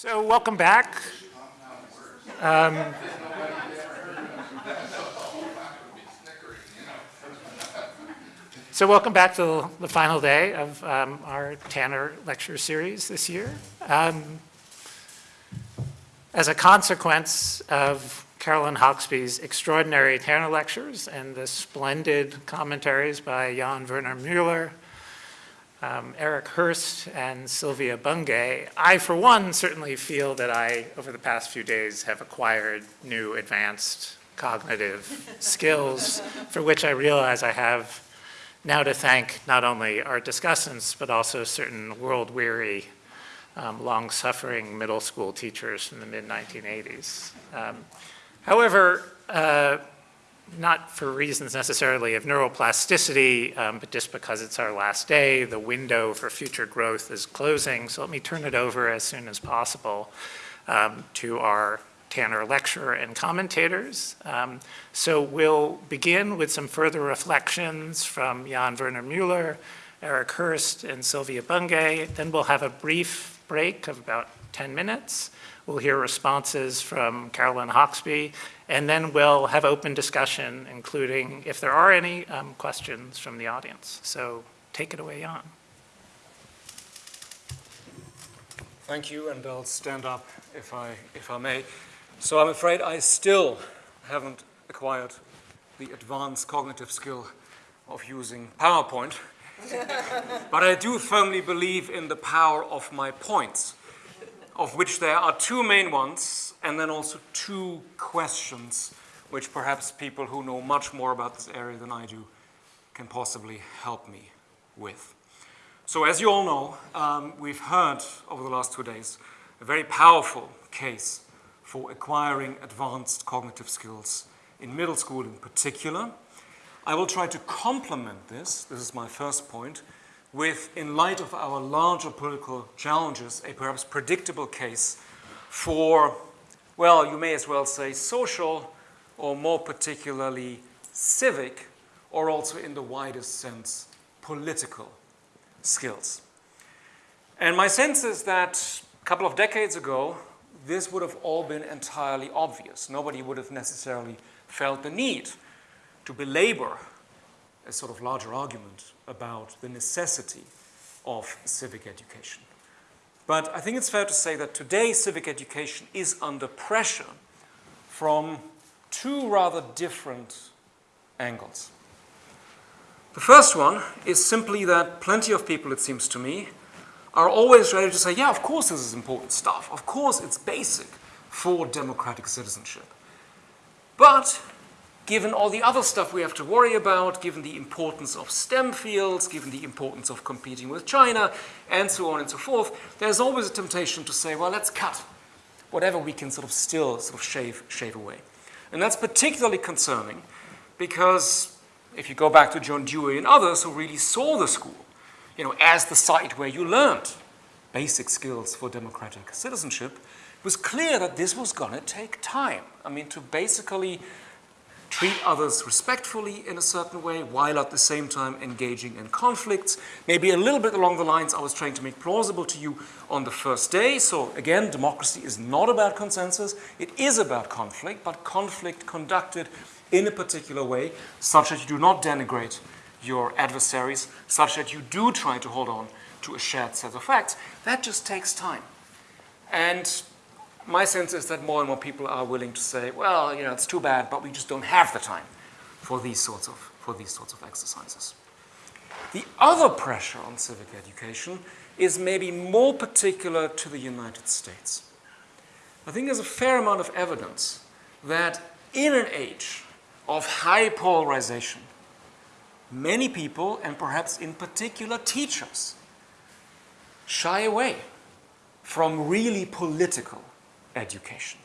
So welcome back. Um, so welcome back to the final day of um, our Tanner lecture series this year. Um, as a consequence of Caroline Hoxby's extraordinary Tanner lectures and the splendid commentaries by Jan Werner Müller, um, Erik Hurst and Sylvia Bungay. I, for one, certainly feel that I, over the past few days, have acquired new advanced cognitive skills for which I realize I have now to thank not only our discussants, but also certain world-weary, um, long-suffering middle school teachers from the mid-1980s. Um, however, uh, not for reasons necessarily of neuroplasticity, um, but just because it's our last day, the window for future growth is closing. So let me turn it over as soon as possible um, to our Tanner lecturer and commentators. Um, so we'll begin with some further reflections from Jan Werner Mueller, Erik Hurst, and Sylvia Bungay. Then we'll have a brief break of about 10 minutes. We'll hear responses from Caroline Hoxby, and then we'll have open discussion, including if there are any um, questions from the audience. So take it away, Jan. Thank you, and I'll stand up if I, if I may. So I'm afraid I still haven't acquired the advanced cognitive skill of using PowerPoint, but I do firmly believe in the power of my points of which there are two main ones, and then also two questions, which perhaps people who know much more about this area than I do can possibly help me with. So as you all know, um, we've heard over the last two days a very powerful case for acquiring advanced cognitive skills in middle school in particular. I will try to complement this, this is my first point, with, in light of our larger political challenges, a perhaps predictable case for, well, you may as well say social, or more particularly civic, or also in the widest sense, political skills. And my sense is that a couple of decades ago, this would have all been entirely obvious. Nobody would have necessarily felt the need to belabor a sort of larger argument about the necessity of civic education. But I think it's fair to say that today civic education is under pressure from two rather different angles. The first one is simply that plenty of people, it seems to me, are always ready to say, yeah, of course this is important stuff. Of course it's basic for democratic citizenship. But given all the other stuff we have to worry about, given the importance of STEM fields, given the importance of competing with China, and so on and so forth, there's always a temptation to say, well, let's cut whatever we can sort of still sort of shave, shave away. And that's particularly concerning because if you go back to John Dewey and others who really saw the school, you know, as the site where you learned basic skills for democratic citizenship, it was clear that this was going to take time. I mean, to basically treat others respectfully in a certain way while at the same time engaging in conflicts. Maybe a little bit along the lines I was trying to make plausible to you on the first day. So again, democracy is not about consensus. It is about conflict, but conflict conducted in a particular way such that you do not denigrate your adversaries, such that you do try to hold on to a shared set of facts. That just takes time. And my sense is that more and more people are willing to say, well, you know, it's too bad, but we just don't have the time for these sorts of, for these sorts of exercises. The other pressure on civic education is maybe more particular to the United States. I think there's a fair amount of evidence that in an age of high polarization, many people, and perhaps in particular teachers, shy away from really political education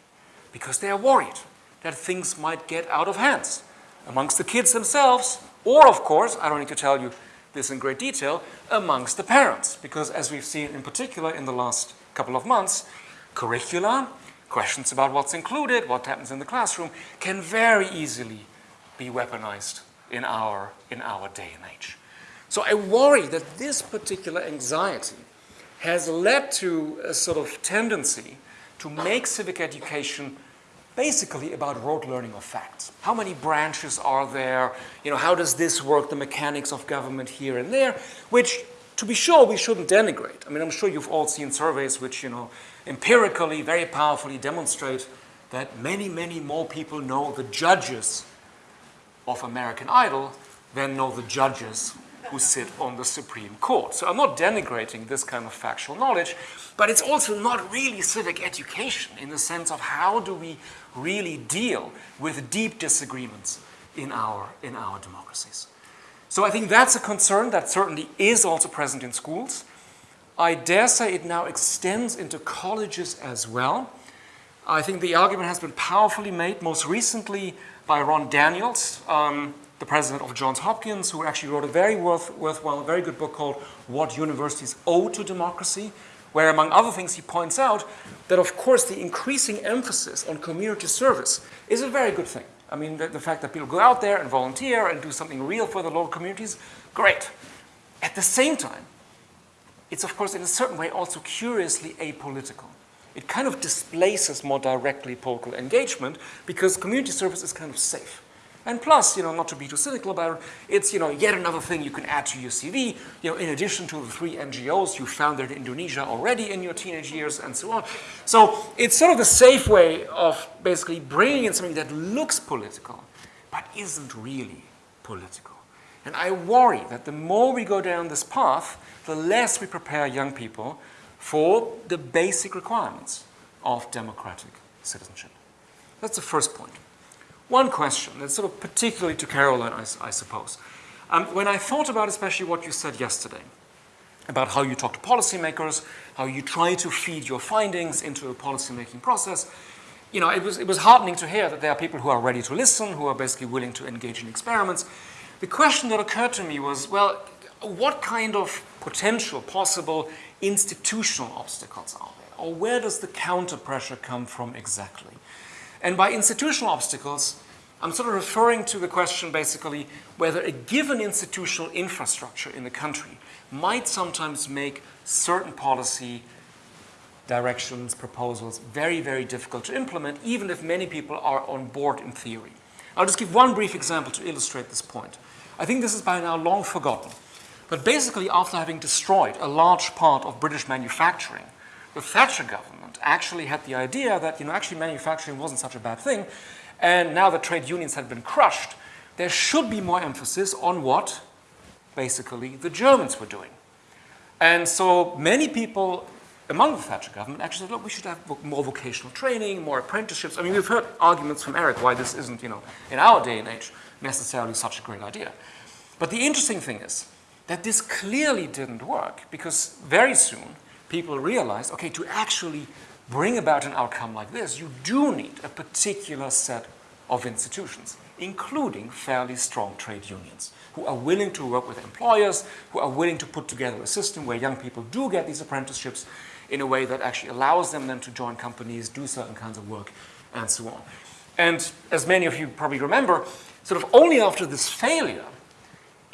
because they are worried that things might get out of hands amongst the kids themselves or, of course, I don't need to tell you this in great detail, amongst the parents because as we've seen in particular in the last couple of months, curricula, questions about what's included, what happens in the classroom can very easily be weaponized in our, in our day and age. So I worry that this particular anxiety has led to a sort of tendency to make civic education basically about rote learning of facts. How many branches are there? You know, how does this work, the mechanics of government here and there, which to be sure we shouldn't denigrate. I mean, I'm sure you've all seen surveys which, you know, empirically, very powerfully demonstrate that many, many more people know the judges of American Idol than know the judges who sit on the Supreme Court. So I'm not denigrating this kind of factual knowledge, but it's also not really civic education in the sense of how do we really deal with deep disagreements in our, in our democracies. So I think that's a concern that certainly is also present in schools. I dare say it now extends into colleges as well. I think the argument has been powerfully made most recently by Ron Daniels, um, the president of Johns Hopkins, who actually wrote a very worth, worthwhile, very good book called What Universities Owe to Democracy, where among other things he points out that of course the increasing emphasis on community service is a very good thing. I mean, the, the fact that people go out there and volunteer and do something real for the local communities, great. At the same time, it's of course in a certain way also curiously apolitical. It kind of displaces more directly political engagement because community service is kind of safe. And plus, you know, not to be too cynical about it, it's, you know, yet another thing you can add to your CV, you know, in addition to the three NGOs you founded in Indonesia already in your teenage years and so on. So it's sort of a safe way of basically bringing in something that looks political, but isn't really political. And I worry that the more we go down this path, the less we prepare young people for the basic requirements of democratic citizenship. That's the first point. One question, that's sort of particularly to Caroline, I, I suppose. Um, when I thought about especially what you said yesterday, about how you talk to policymakers, how you try to feed your findings into a policymaking process, you know, it was, it was heartening to hear that there are people who are ready to listen, who are basically willing to engage in experiments. The question that occurred to me was, well, what kind of potential, possible institutional obstacles are there? Or where does the counter pressure come from exactly? And by institutional obstacles, I'm sort of referring to the question basically whether a given institutional infrastructure in the country might sometimes make certain policy directions, proposals very, very difficult to implement, even if many people are on board in theory. I'll just give one brief example to illustrate this point. I think this is by now long forgotten. But basically, after having destroyed a large part of British manufacturing, the Thatcher government actually had the idea that, you know, actually manufacturing wasn't such a bad thing. And now that trade unions had been crushed, there should be more emphasis on what, basically, the Germans were doing. And so many people among the Thatcher government actually said, look, we should have more vocational training, more apprenticeships. I mean, we've heard arguments from Erik why this isn't, you know, in our day and age, necessarily such a great idea. But the interesting thing is that this clearly didn't work because very soon people realized, okay, to actually bring about an outcome like this, you do need a particular set of institutions, including fairly strong trade unions, who are willing to work with employers, who are willing to put together a system where young people do get these apprenticeships in a way that actually allows them then to join companies, do certain kinds of work, and so on. And as many of you probably remember, sort of only after this failure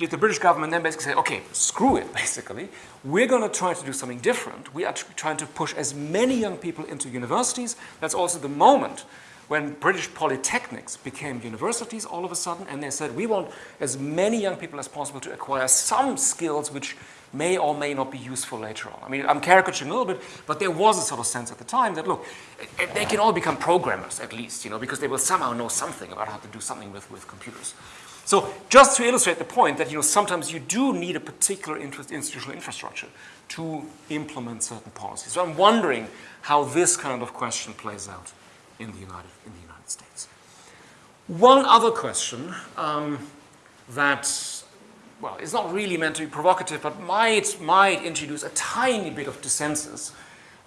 the British government then basically say, okay, screw it, basically. We're going to try to do something different. We are trying to push as many young people into universities. That's also the moment when British polytechnics became universities all of a sudden, and they said, we want as many young people as possible to acquire some skills which may or may not be useful later on. I mean, I'm caricaturing a little bit, but there was a sort of sense at the time that, look, eh, eh, they can all become programmers at least, you know, because they will somehow know something about how to do something with, with computers. So just to illustrate the point that you know, sometimes you do need a particular institutional infrastructure to implement certain policies. So I'm wondering how this kind of question plays out in the United, in the United States. One other question um, that, well, is not really meant to be provocative, but might, might introduce a tiny bit of dissensus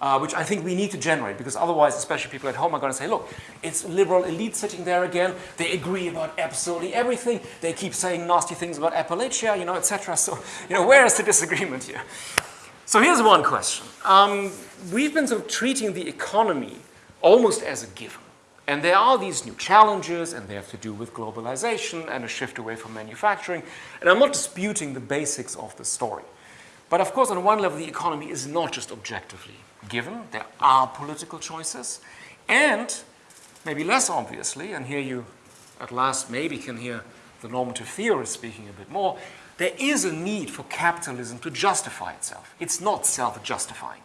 uh, which I think we need to generate because otherwise, especially people at home are going to say, look, it's liberal elite sitting there again. They agree about absolutely everything. They keep saying nasty things about Appalachia, you know, etc. So, you know, where is the disagreement here? So here's one question. Um, we've been sort of treating the economy almost as a given. And there are these new challenges, and they have to do with globalization and a shift away from manufacturing. And I'm not disputing the basics of the story. But of course, on one level, the economy is not just objectively given. There are political choices. And maybe less obviously, and here you at last maybe can hear the normative theorist speaking a bit more, there is a need for capitalism to justify itself. It's not self-justifying.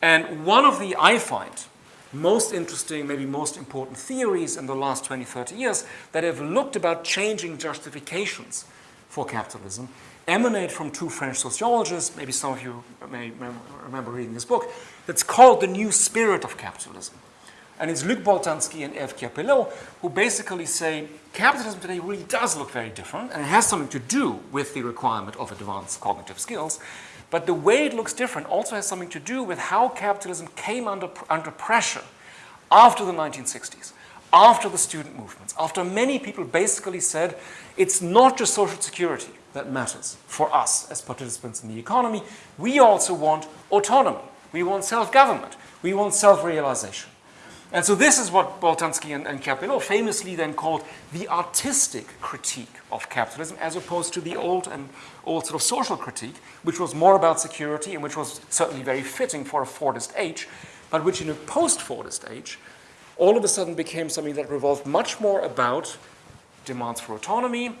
And one of the, I find, most interesting, maybe most important theories in the last 20, 30 years that have looked about changing justifications for capitalism emanate from two French sociologists, maybe some of you may remember reading this book, that's called The New Spirit of Capitalism. And it's Luc Boltanski and Eve Chiapello who basically say capitalism today really does look very different and it has something to do with the requirement of advanced cognitive skills. But the way it looks different also has something to do with how capitalism came under, under pressure after the 1960s, after the student movements, after many people basically said it's not just social security that matters for us as participants in the economy. We also want autonomy. We want self-government. We want self-realization. And so this is what Boltanski and, and Chiapello famously then called the artistic critique of capitalism as opposed to the old and old sort of social critique, which was more about security and which was certainly very fitting for a Fordist age, but which in a post-Fordist age all of a sudden became something that revolved much more about demands for autonomy,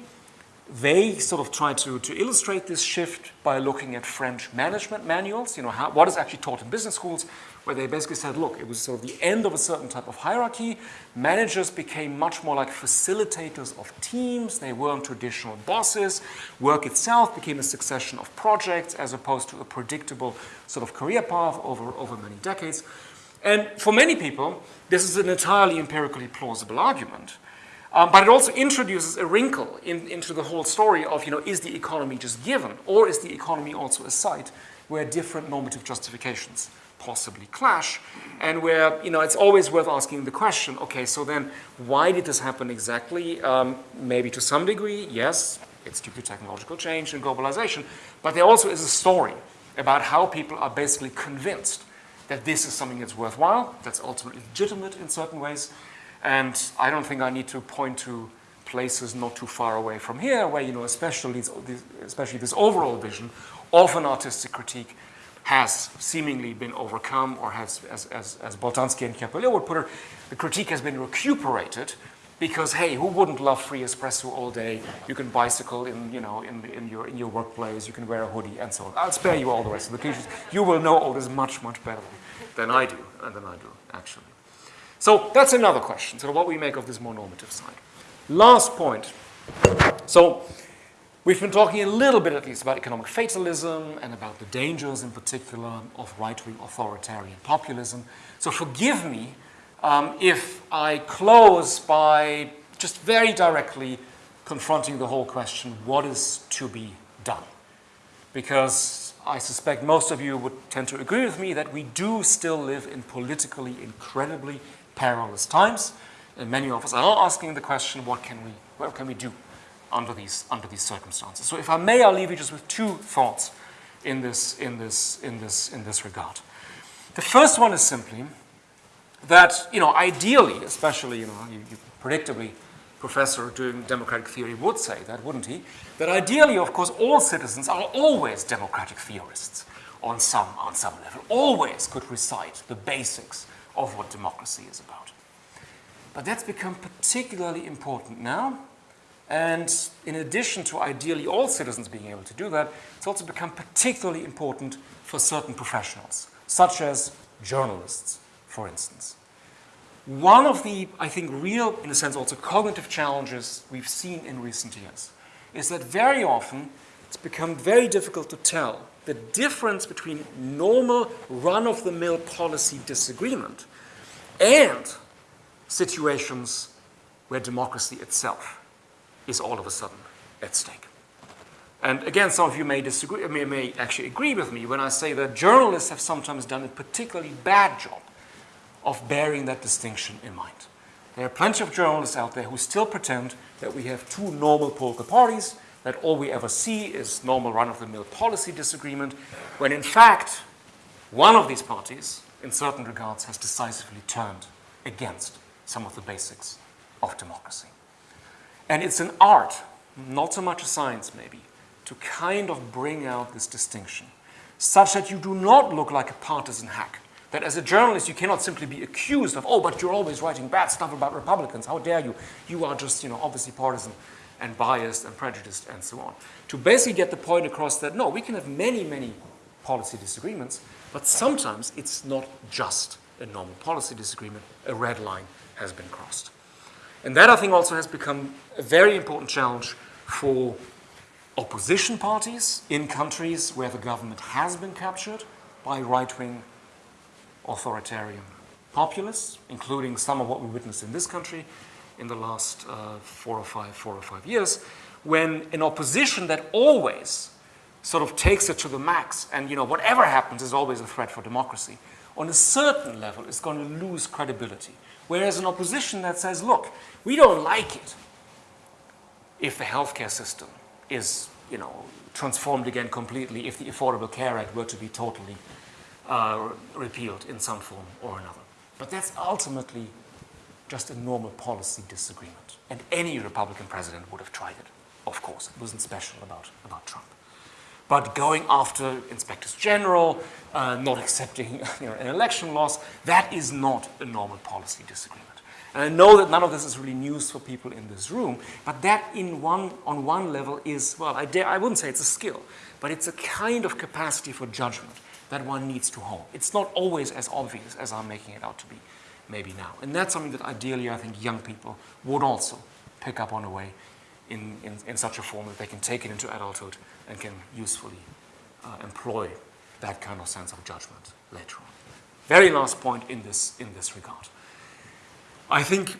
they sort of tried to, to illustrate this shift by looking at French management manuals, you know, how, what is actually taught in business schools, where they basically said, look, it was sort of the end of a certain type of hierarchy. Managers became much more like facilitators of teams. They weren't traditional bosses. Work itself became a succession of projects as opposed to a predictable sort of career path over, over many decades. And for many people, this is an entirely empirically plausible argument. Um, but it also introduces a wrinkle in, into the whole story of, you know, is the economy just given or is the economy also a site where different normative justifications possibly clash and where, you know, it's always worth asking the question, okay, so then why did this happen exactly? Um, maybe to some degree, yes, it's due to technological change and globalization, but there also is a story about how people are basically convinced that this is something that's worthwhile, that's ultimately legitimate in certain ways, and I don't think I need to point to places not too far away from here where, you know, especially, especially this overall vision of an artistic critique has seemingly been overcome or has, as, as, as Boltanski and Chiapello would put it, the critique has been recuperated because, hey, who wouldn't love free espresso all day? You can bicycle in, you know, in, in, your, in your workplace, you can wear a hoodie and so on. I'll spare you all the rest of the cliches. You will know all this much, much better than I do, and than I do, actually. So that's another question, so what we make of this more normative side. Last point. So we've been talking a little bit at least about economic fatalism and about the dangers in particular of right-wing authoritarian populism. So forgive me um, if I close by just very directly confronting the whole question, what is to be done? Because I suspect most of you would tend to agree with me that we do still live in politically incredibly perilous times. And many of us are asking the question, what can we, what can we do under these, under these circumstances? So if I may, I'll leave you just with two thoughts in this, in this, in this, in this regard. The first one is simply that, you know, ideally, especially, you know, you, you predictably, professor doing democratic theory would say that, wouldn't he? That ideally, of course, all citizens are always democratic theorists on some, on some level, always could recite the basics of what democracy is about. But that's become particularly important now. And in addition to ideally all citizens being able to do that, it's also become particularly important for certain professionals, such as journalists, for instance. One of the, I think, real, in a sense, also cognitive challenges we've seen in recent years is that very often it's become very difficult to tell the difference between normal run-of-the-mill policy disagreement and situations where democracy itself is all of a sudden at stake. And again, some of you may disagree, may, may actually agree with me when I say that journalists have sometimes done a particularly bad job of bearing that distinction in mind. There are plenty of journalists out there who still pretend that we have two normal political parties that all we ever see is normal run-of-the-mill policy disagreement, when in fact, one of these parties, in certain regards, has decisively turned against some of the basics of democracy. And it's an art, not so much a science maybe, to kind of bring out this distinction, such that you do not look like a partisan hack. That as a journalist, you cannot simply be accused of, oh, but you're always writing bad stuff about Republicans. How dare you? You are just, you know, obviously partisan and biased and prejudiced and so on. To basically get the point across that, no, we can have many, many policy disagreements, but sometimes it's not just a normal policy disagreement. A red line has been crossed. And that, I think, also has become a very important challenge for opposition parties in countries where the government has been captured by right-wing authoritarian populists, including some of what we witnessed in this country in the last uh, four or five, four or five years, when an opposition that always sort of takes it to the max and, you know, whatever happens is always a threat for democracy, on a certain level is going to lose credibility. Whereas an opposition that says, look, we don't like it if the healthcare system is, you know, transformed again completely, if the Affordable Care Act were to be totally uh, repealed in some form or another. But that's ultimately just a normal policy disagreement. And any Republican president would have tried it, of course. It wasn't special about, about Trump. But going after inspectors general, uh, not accepting you know, an election loss, that is not a normal policy disagreement. And I know that none of this is really news for people in this room, but that in one, on one level is, well, I, dare, I wouldn't say it's a skill, but it's a kind of capacity for judgment that one needs to hone. It's not always as obvious as I'm making it out to be, maybe now. And that's something that ideally I think young people would also pick up on a way in, in, in such a form that they can take it into adulthood and can usefully uh, employ that kind of sense of judgment later on. Very last point in this, in this regard. I think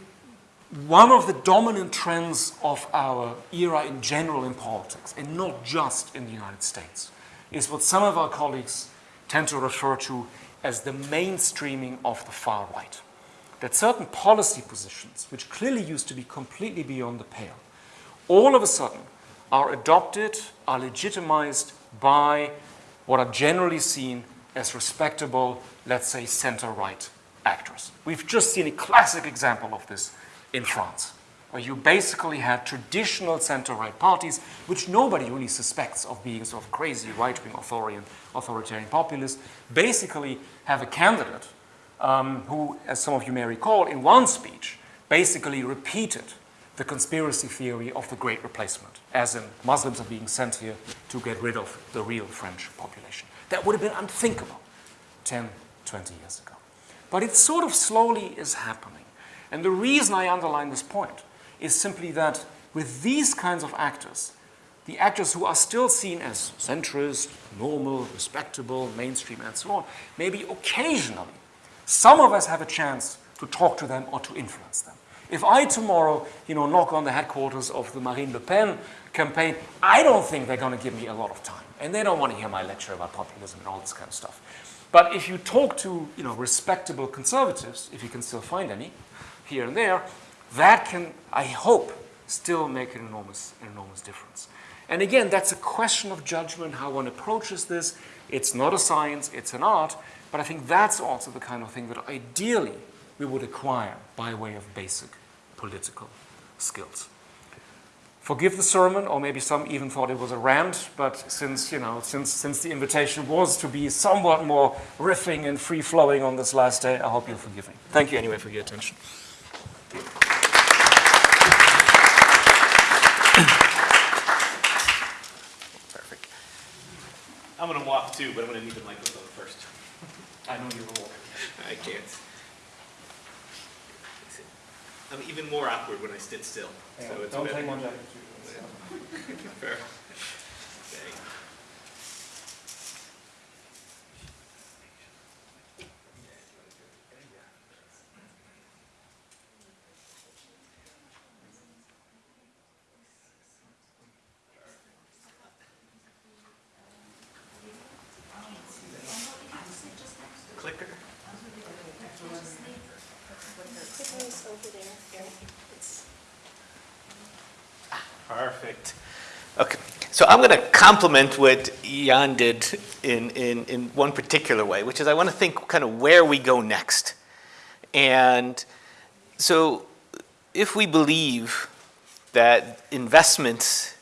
one of the dominant trends of our era in general in politics, and not just in the United States, is what some of our colleagues tend to refer to as the mainstreaming of the far right. That certain policy positions, which clearly used to be completely beyond the pale, all of a sudden are adopted, are legitimized by what are generally seen as respectable, let's say, center-right actors. We've just seen a classic example of this in France, where you basically had traditional center-right parties, which nobody really suspects of being sort of crazy right-wing authoritarian, authoritarian populists, basically have a candidate um, who, as some of you may recall, in one speech, basically repeated the conspiracy theory of the Great Replacement, as in Muslims are being sent here to get rid of the real French population. That would have been unthinkable 10, 20 years ago. But it sort of slowly is happening. And the reason I underline this point is simply that with these kinds of actors, the actors who are still seen as centrist, normal, respectable, mainstream, and so on, maybe occasionally, some of us have a chance to talk to them or to influence them. If I tomorrow, you know, knock on the headquarters of the Marine Le Pen campaign, I don't think they're going to give me a lot of time. And they don't want to hear my lecture about populism and all this kind of stuff. But if you talk to, you know, respectable conservatives, if you can still find any here and there, that can, I hope, still make an enormous, an enormous difference. And again, that's a question of judgment, how one approaches this. It's not a science, it's an art, but I think that's also the kind of thing that ideally we would acquire by way of basic political skills. Forgive the sermon, or maybe some even thought it was a rant, but since, you know, since, since the invitation was to be somewhat more riffing and free-flowing on this last day, I hope you'll forgive me. Thank you anyway for your attention. Perfect. I'm gonna walk too, but I'm gonna need the microphone. I know you're will. I can't. I'm even more awkward when I sit still. So it's Don't better. take one jacket. Fair. Okay. Clicker. Tiffany's over there. Here. It's- Perfect. Okay, so I'm going to complement what Jan did in, in, in one particular way, which is I want to think kind of where we go next. And so if we believe that investments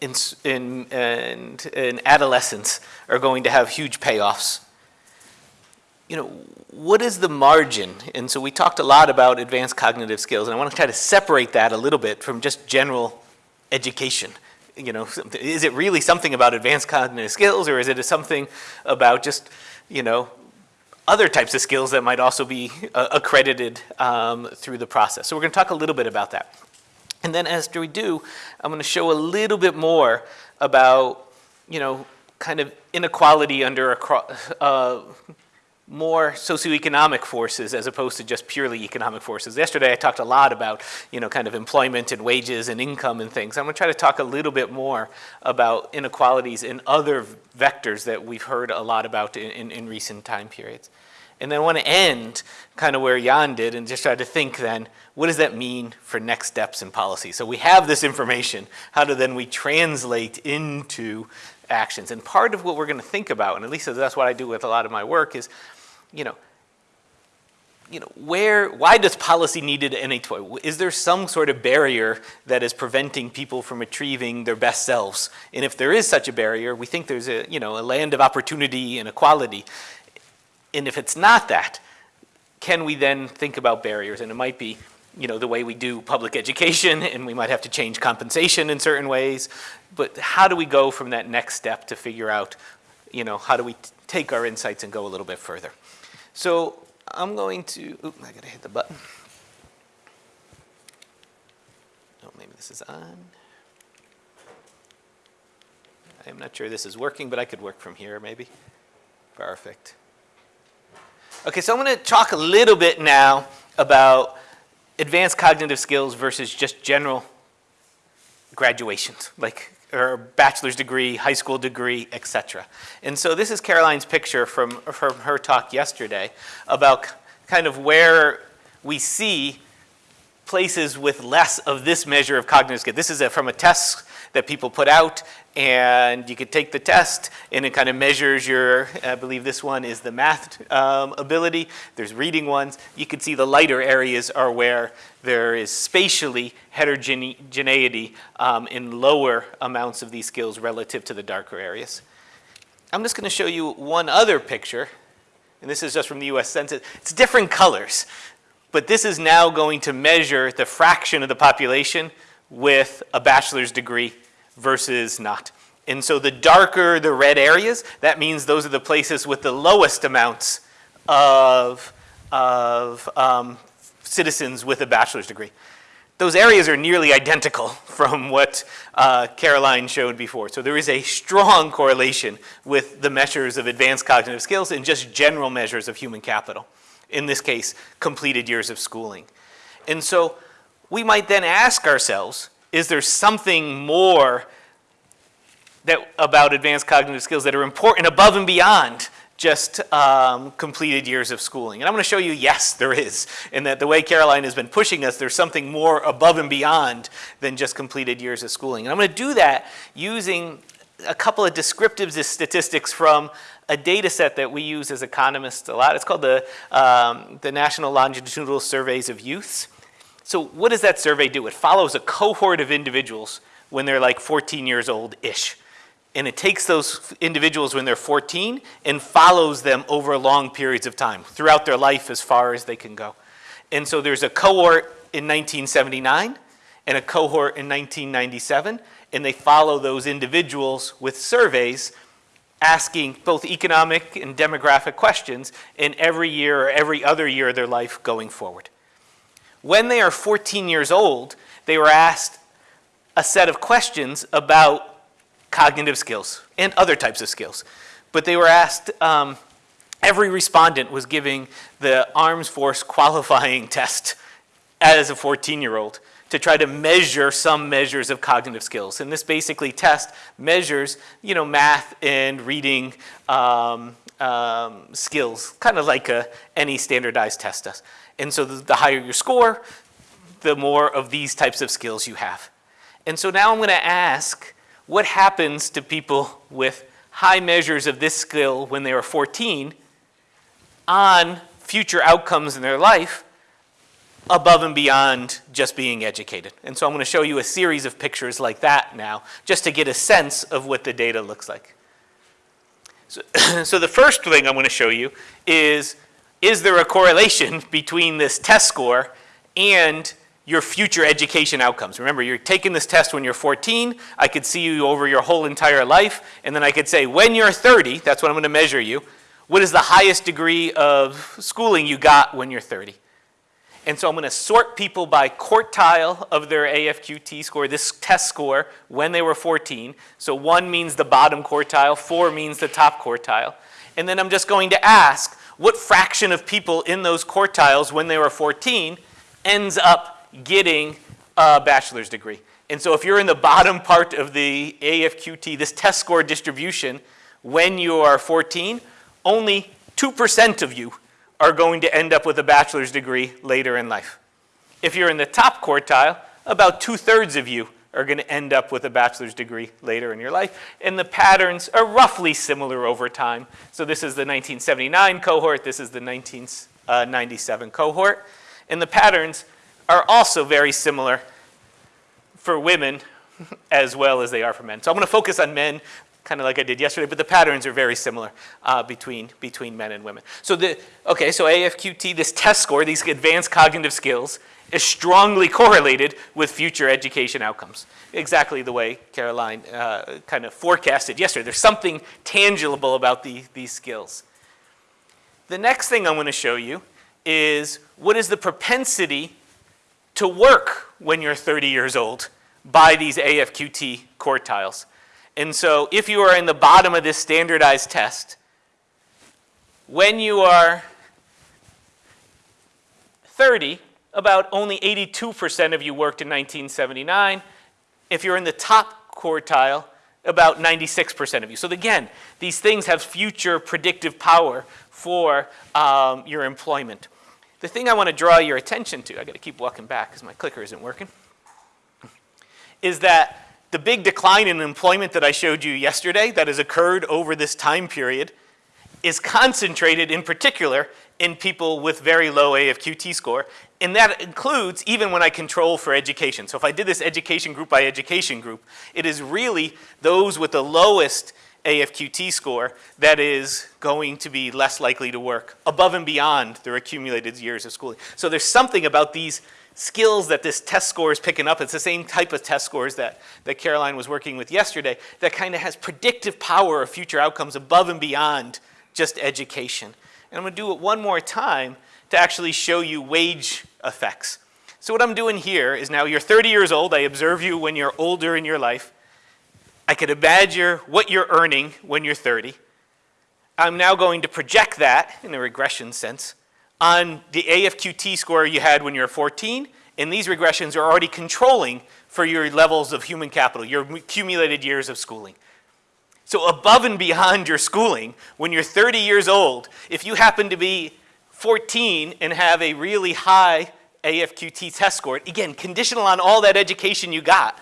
in, s- in, in adolescence are going to have huge payoffs. You know, what is the margin? And so we talked a lot about advanced cognitive skills, and I want to try to separate that a little bit from just general education. You know, is it really something about advanced cognitive skills, or is it something about just, you know, other types of skills that might also be uh, accredited um, through the process? So we're going to talk a little bit about that. And then after we do, I'm going to show a little bit more about, you know, kind of inequality under uh, more socioeconomic forces as opposed to just purely economic forces. Yesterday I talked a lot about, you know, kind of employment and wages and income and things. I'm going to try to talk a little bit more about inequalities in other vectors that we've heard a lot about in, in, in recent time periods. And then I want to end kind of where Jan did and just try to think then, what does that mean for next steps in policy? So we have this information, how do then we translate into actions? And part of what we're going to think about, and at least that's what I do with a lot of my work, is, you know, you know, where, why does policy need any toy? Is there some sort of barrier that is preventing people from achieving their best selves? And if there is such a barrier, we think there's a, you know, a land of opportunity and equality. And if it's not that, can we then think about barriers? And it might be, you know, the way we do public education, and we might have to change compensation in certain ways. But how do we go from that next step to figure out, you know, how do we take our insights and go a little bit further? So I'm going to, I gotta hit the button. Oh, maybe this is on. I'm not sure this is working, but I could work from here maybe. Perfect. Okay, so I'm to talk a little bit now about advanced cognitive skills versus just general graduations, like or bachelor's degree, high school degree, etc. And so this is Caroline's picture from, from her talk yesterday about kind of where we see places with less of this measure of cognitive skill. This is a, from a test that people put out, and you could take the test, and it kind of measures your, I believe this one is the math um, ability. There's reading ones. You can see the lighter areas are where there is spatially heterogeneity um, in lower amounts of these skills relative to the darker areas. I'm just going to show you one other picture, and this is just from the US Census. It's different colors, but this is now going to measure the fraction of the population with a bachelor's degree versus not. And so the darker the red areas, that means those are the places with the lowest amounts of, of um, citizens with a bachelor's degree. Those areas are nearly identical from what uh, Caroline showed before. So there is a strong correlation with the measures of advanced cognitive skills and just general measures of human capital. In this case, completed years of schooling. And so we might then ask ourselves, is there something more that, about advanced cognitive skills that are important above and beyond just um, completed years of schooling. And I'm going to show you, yes, there is. And that the way Caroline has been pushing us, there's something more above and beyond than just completed years of schooling. And I'm going to do that using a couple of descriptive statistics from a data set that we use as economists a lot. It's called the, um, the National Longitudinal Surveys of Youths. So what does that survey do? It follows a cohort of individuals when they're like 14 years old-ish. And it takes those individuals when they're 14 and follows them over long periods of time, throughout their life as far as they can go. And so there's a cohort in 1979 and a cohort in 1997, and they follow those individuals with surveys asking both economic and demographic questions in every year or every other year of their life going forward. When they are 14 years old, they were asked a set of questions about cognitive skills and other types of skills. But they were asked, um, every respondent was giving the Armed Forces qualifying test as a 14-year-old to try to measure some measures of cognitive skills. And this basically test measures, you know, math and reading um, um, skills, kind of like any standardized test does. And so the, the higher your score, the more of these types of skills you have. And so now I'm going to ask, what happens to people with high measures of this skill when they are 14 on future outcomes in their life above and beyond just being educated. And so I'm going to show you a series of pictures like that now, just to get a sense of what the data looks like. So, so the first thing I'm going to show you is, is there a correlation between this test score and your future education outcomes? Remember, you're taking this test when you're 14. I could see you over your whole entire life. And then I could say, when you're 30, that's when I'm going to measure you, what is the highest degree of schooling you got when you're 30? And so I'm going to sort people by quartile of their AFQT score, this test score, when they were 14. So one means the bottom quartile, four means the top quartile. And then I'm just going to ask what fraction of people in those quartiles when they were 14 ends up getting a bachelor's degree. And so if you're in the bottom part of the AFQT, this test score distribution, when you are 14, only 2% of you are going to end up with a bachelor's degree later in life. If you're in the top quartile, about two-thirds of you are going to end up with a bachelor's degree later in your life. And the patterns are roughly similar over time. So this is the 1979 cohort. This is the 1997 uh, cohort. And the patterns are also very similar for women as well as they are for men. So I'm going to focus on men kind of like I did yesterday, but the patterns are very similar uh, between, between men and women. So the, okay, so AFQT, this test score, these advanced cognitive skills, is strongly correlated with future education outcomes. Exactly the way Caroline uh, kind of forecasted yesterday. There's something tangible about the, these skills. The next thing I'm going to show you is what is the propensity to work when you're 30 years old by these AFQT quartiles. And so if you are in the bottom of this standardized test, when you are 30, about only 82% of you worked in 1979. If you're in the top quartile, about 96% of you. So again, these things have future predictive power for um, your employment. The thing I want to draw your attention to, I got to keep walking back because my clicker isn't working, is that the big decline in employment that I showed you yesterday that has occurred over this time period is concentrated in particular in people with very low AFQT score. And that includes even when I control for education. So if I did this education group by education group, it is really those with the lowest AFQT score that is going to be less likely to work above and beyond their accumulated years of schooling. So there's something about these skills that this test score is picking up. It's the same type of test scores that, that Caroline was working with yesterday that kind of has predictive power of future outcomes above and beyond just education. And I'm going to do it one more time to actually show you wage effects. So what I'm doing here is now you're 30 years old. I observe you when you're older in your life. I could imagine what you're earning when you're 30. I'm now going to project that in a regression sense on the AFQT score you had when you were 14, and these regressions are already controlling for your levels of human capital, your accumulated years of schooling. So above and beyond your schooling, when you're 30 years old, if you happen to be 14 and have a really high AFQT test score, again, conditional on all that education you got,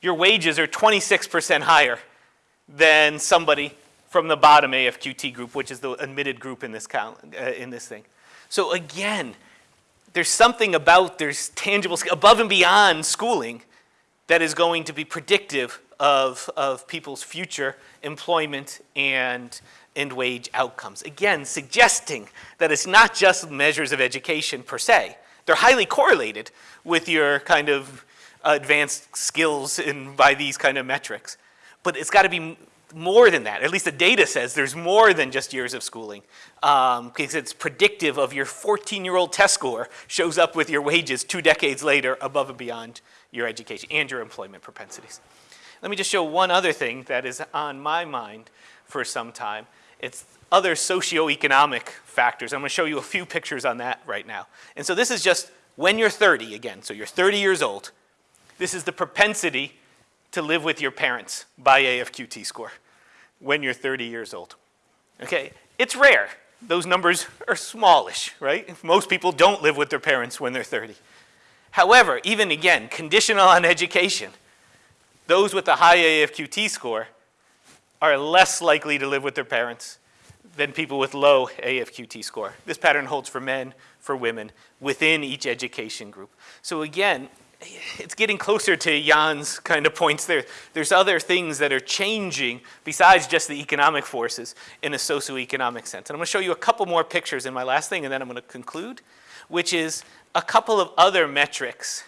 your wages are 26% higher than somebody from the bottom AFQT group, which is the admitted group in this, uh, in this thing. So again, there's something about, there's tangible, above and beyond schooling that is going to be predictive of, of people's future employment and, and wage outcomes. Again, suggesting that it's not just measures of education per se. They're highly correlated with your kind of advanced skills in, by these kind of metrics. But it's got to be more than that. At least the data says there's more than just years of schooling um, because it's predictive of your 14-year-old test score shows up with your wages two decades later above and beyond your education and your employment propensities. Let me just show one other thing that is on my mind for some time. It's other socioeconomic factors. I'm going to show you a few pictures on that right now. And so this is just when you're 30 again. So you're 30 years old. This is the propensity to live with your parents by AFQT score when you're 30 years old. Okay, it's rare. Those numbers are smallish, right? Most people don't live with their parents when they're 30. However, even again, conditional on education, those with a high AFQT score are less likely to live with their parents than people with low AFQT score. This pattern holds for men, for women, within each education group. So again, it's getting closer to Jan's kind of points there. There's other things that are changing besides just the economic forces in a socioeconomic sense. And I'm going to show you a couple more pictures in my last thing, and then I'm going to conclude, which is a couple of other metrics.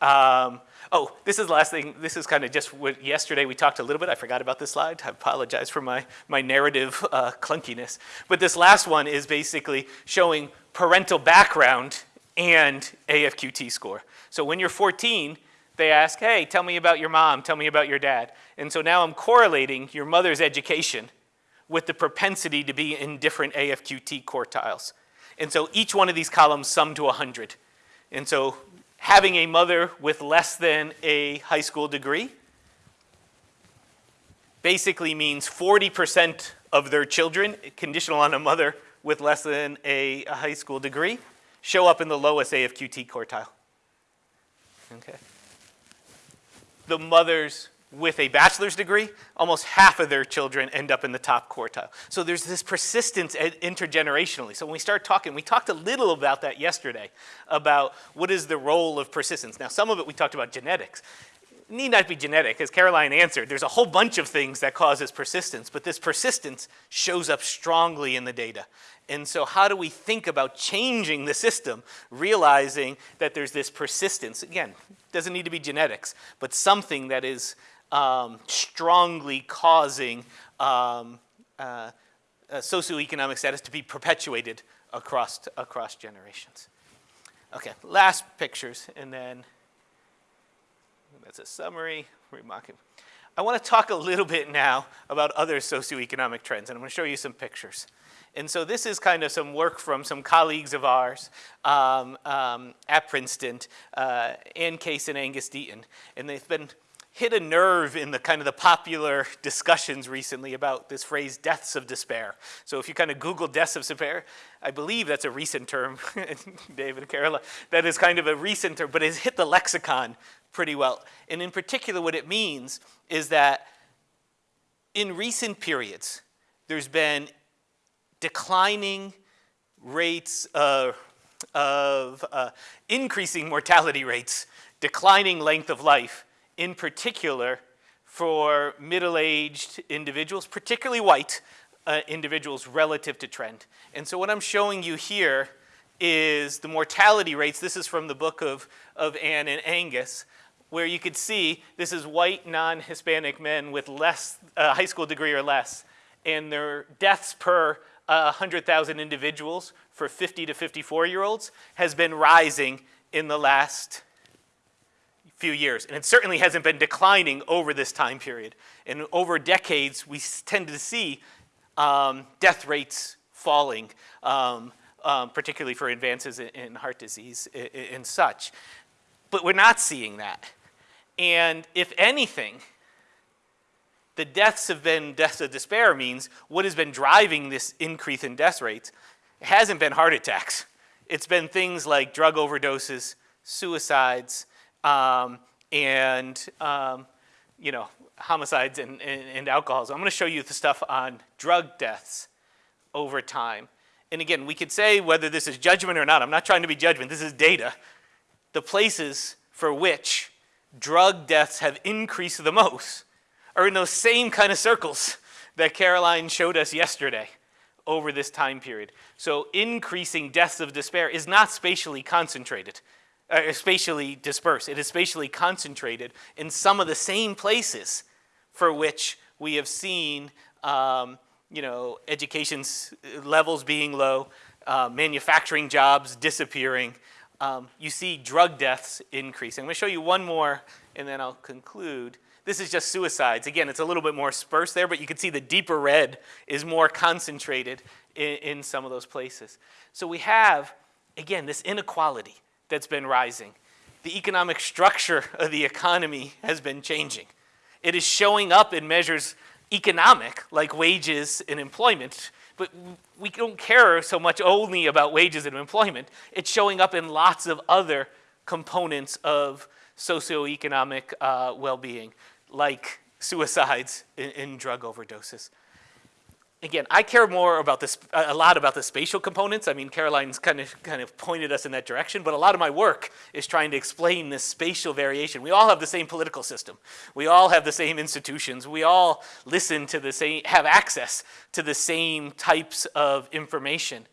Um, oh, this is the last thing. This is kind of just what yesterday we talked a little bit. I forgot about this slide. I apologize for my, my narrative uh, clunkiness. But this last one is basically showing parental background and AFQT score. So when you're 14, they ask, hey, tell me about your mom, tell me about your dad. And so now I'm correlating your mother's education with the propensity to be in different AFQT quartiles. And so each one of these columns sum to 100. And so having a mother with less than a high school degree basically means 40% of their children, conditional on a mother with less than a, a high school degree, show up in the lowest AFQT quartile. Okay. The mothers with a bachelor's degree, almost half of their children end up in the top quartile. So there's this persistence intergenerationally. So when we start talking, we talked a little about that yesterday, about what is the role of persistence. Now some of it we talked about genetics. It need not be genetic, as Caroline answered. There's a whole bunch of things that causes persistence, but this persistence shows up strongly in the data. And so how do we think about changing the system, realizing that there's this persistence? Again, doesn't need to be genetics, but something that is um, strongly causing um, uh, uh, socioeconomic status to be perpetuated across, across generations. Okay, last pictures, and then that's a summary. Remarking. I want to talk a little bit now about other socioeconomic trends, and I'm going to show you some pictures. And so this is kind of some work from some colleagues of ours um, um, at Princeton, uh, Ann Case and Angus Deaton. And they've been hit a nerve in the kind of the popular discussions recently about this phrase deaths of despair. So if you kind of Google deaths of despair, I believe that's a recent term, David and Carola, that is kind of a recent term, but it's hit the lexicon pretty well. And in particular, what it means is that in recent periods, there's been declining rates of, of uh, increasing mortality rates, declining length of life, in particular for middle-aged individuals, particularly white uh, individuals relative to trend. And so what I'm showing you here is the mortality rates. This is from the book of, of Ann and Angus, where you could see this is white non-Hispanic men with less, uh, high school degree or less, and their deaths per uh, 100,000 individuals for 50 to 54 year olds has been rising in the last few years. And it certainly hasn't been declining over this time period. And over decades, we tend to see um, death rates falling, um, um, particularly for advances in, in heart disease and such. But we're not seeing that. And if anything, the deaths have been deaths of despair means what has been driving this increase in death rates hasn't been heart attacks. It's been things like drug overdoses, suicides, um, and um, you know, homicides and, and, and alcoholism. I'm going to show you the stuff on drug deaths over time. And again, we could say whether this is judgment or not. I'm not trying to be judgment. This is data. The places for which drug deaths have increased the most are in those same kind of circles that Caroline showed us yesterday over this time period. So increasing deaths of despair is not spatially concentrated uh, spatially dispersed. It is spatially concentrated in some of the same places for which we have seen, um, you know, education levels being low, uh, manufacturing jobs disappearing. Um, you see drug deaths increasing. I'm going to show you one more, and then I'll conclude. This is just suicides. Again, it's a little bit more sparse there, but you can see the deeper red is more concentrated in, in some of those places. So we have, again, this inequality that's been rising. The economic structure of the economy has been changing. It is showing up in measures economic, like wages and employment, but we don't care so much only about wages and employment. It's showing up in lots of other components of socioeconomic uh, well-being, like suicides and, and drug overdoses. Again, I care more about this, a lot about the spatial components. I mean, Caroline's kind of, kind of pointed us in that direction, but a lot of my work is trying to explain this spatial variation. We all have the same political system. We all have the same institutions. We all listen to the same, have access to the same types of information.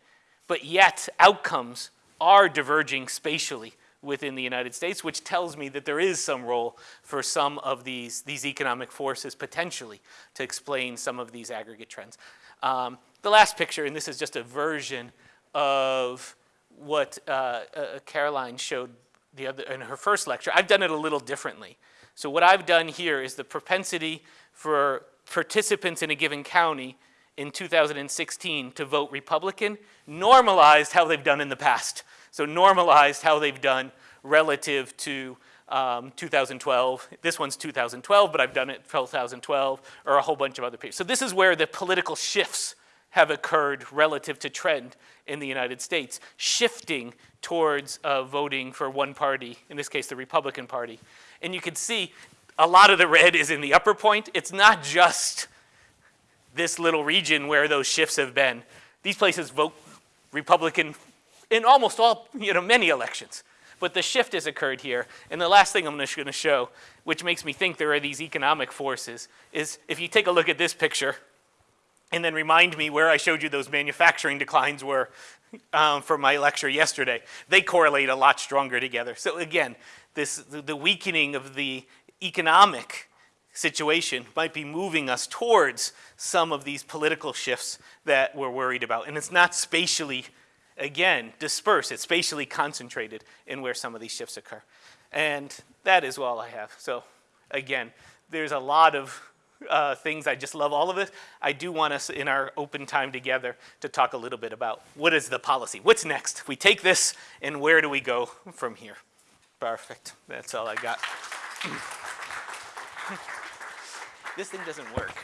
But yet, outcomes are diverging spatially within the United States, which tells me that there is some role for some of these, these economic forces potentially to explain some of these aggregate trends. Um, the last picture, and this is just a version of what uh, uh, Caroline showed the other, in her first lecture. I've done it a little differently. So what I've done here is the propensity for participants in a given county in 2016 to vote Republican normalized how they've done in the past. So normalized how they've done relative to um, 2012. This one's 2012, but I've done it 2012, or a whole bunch of other people. So this is where the political shifts have occurred relative to trend in the United States, shifting towards uh, voting for one party, in this case the Republican Party. And you can see a lot of the red is in the upper point. It's not just this little region where those shifts have been. These places vote Republican in almost all, you know, many elections. But the shift has occurred here. And the last thing I'm going to show, which makes me think there are these economic forces, is if you take a look at this picture and then remind me where I showed you those manufacturing declines were um, from my lecture yesterday, they correlate a lot stronger together. So again, this, the weakening of the economic situation might be moving us towards some of these political shifts that we're worried about. And it's not spatially again, dispersed. It's spatially concentrated in where some of these shifts occur. And that is all I have. So again, there's a lot of uh, things. I just love all of it. I do want us in our open time together to talk a little bit about what is the policy? What's next? We take this and where do we go from here? Perfect. That's all I got. this thing doesn't work.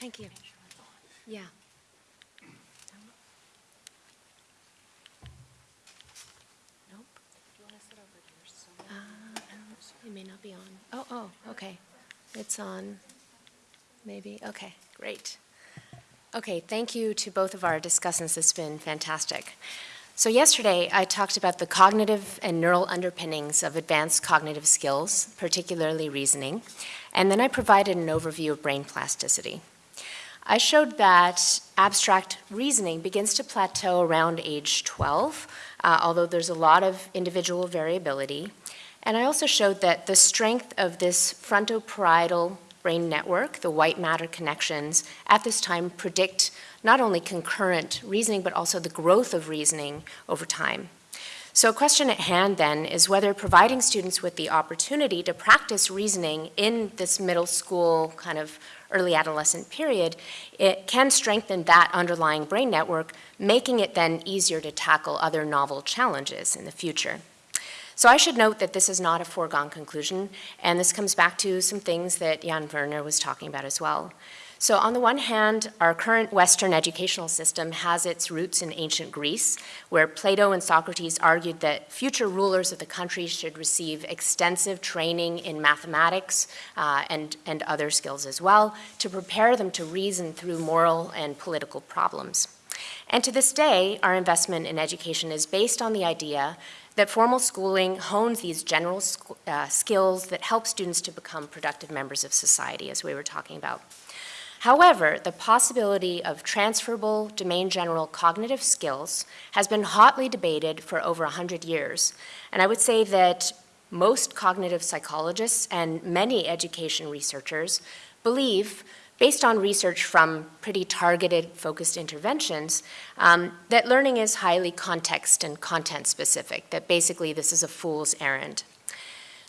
Thank you. Yeah. Nope. Uh, It may not be on. Oh, oh, okay. It's on, maybe, okay, great. Okay, thank you to both of our discussants. It's been fantastic. So yesterday, I talked about the cognitive and neural underpinnings of advanced cognitive skills, particularly reasoning, and then I provided an overview of brain plasticity. I showed that abstract reasoning begins to plateau around age 12, uh, although there's a lot of individual variability. And I also showed that the strength of this frontoparietal brain network, the white matter connections, at this time predict not only concurrent reasoning, but also the growth of reasoning over time. So a question at hand then is whether providing students with the opportunity to practice reasoning in this middle school kind of early adolescent period, it can strengthen that underlying brain network, making it then easier to tackle other novel challenges in the future. So I should note that this is not a foregone conclusion, and this comes back to some things that Jan Werner was talking about as well. So on the one hand, our current Western educational system has its roots in ancient Greece, where Plato and Socrates argued that future rulers of the country should receive extensive training in mathematics uh, and, and other skills as well to prepare them to reason through moral and political problems. And to this day, our investment in education is based on the idea that formal schooling hones these general uh, skills that help students to become productive members of society, as we were talking about. However, the possibility of transferable domain general cognitive skills has been hotly debated for over 100 years. And I would say that most cognitive psychologists and many education researchers believe, based on research from pretty targeted focused interventions, um, that learning is highly context and content specific, that basically this is a fool's errand.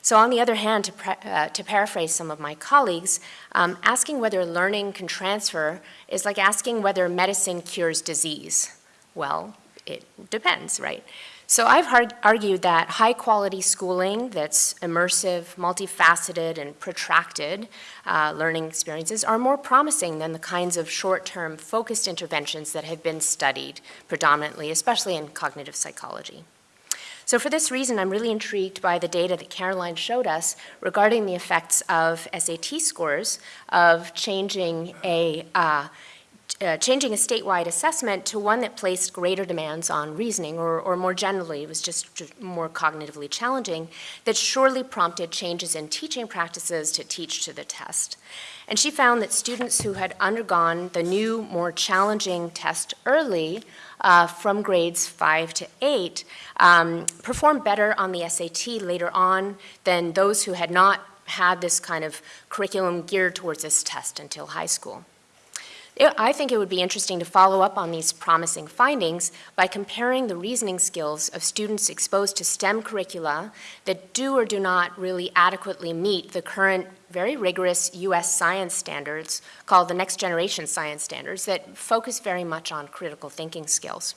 So on the other hand, to, uh, to paraphrase some of my colleagues, um, asking whether learning can transfer is like asking whether medicine cures disease. Well, it depends, right? So I've argued that high quality schooling that's immersive, multifaceted, and protracted uh, learning experiences are more promising than the kinds of short-term focused interventions that have been studied predominantly, especially in cognitive psychology. So for this reason, I'm really intrigued by the data that Caroline showed us regarding the effects of SAT scores of changing a uh, uh, changing a statewide assessment to one that placed greater demands on reasoning, or, or more generally, it was just, just, more cognitively challenging, that surely prompted changes in teaching practices to teach to the test. And she found that students who had undergone the new, more challenging test early uh, from grades five to eight um, performed better on the SAT later on than those who had not had this kind of curriculum geared towards this test until high school. I think it would be interesting to follow up on these promising findings by comparing the reasoning skills of students exposed to STEM curricula that do or do not really adequately meet the current very rigorous US science standards called the Next Generation Science Standards that focus very much on critical thinking skills.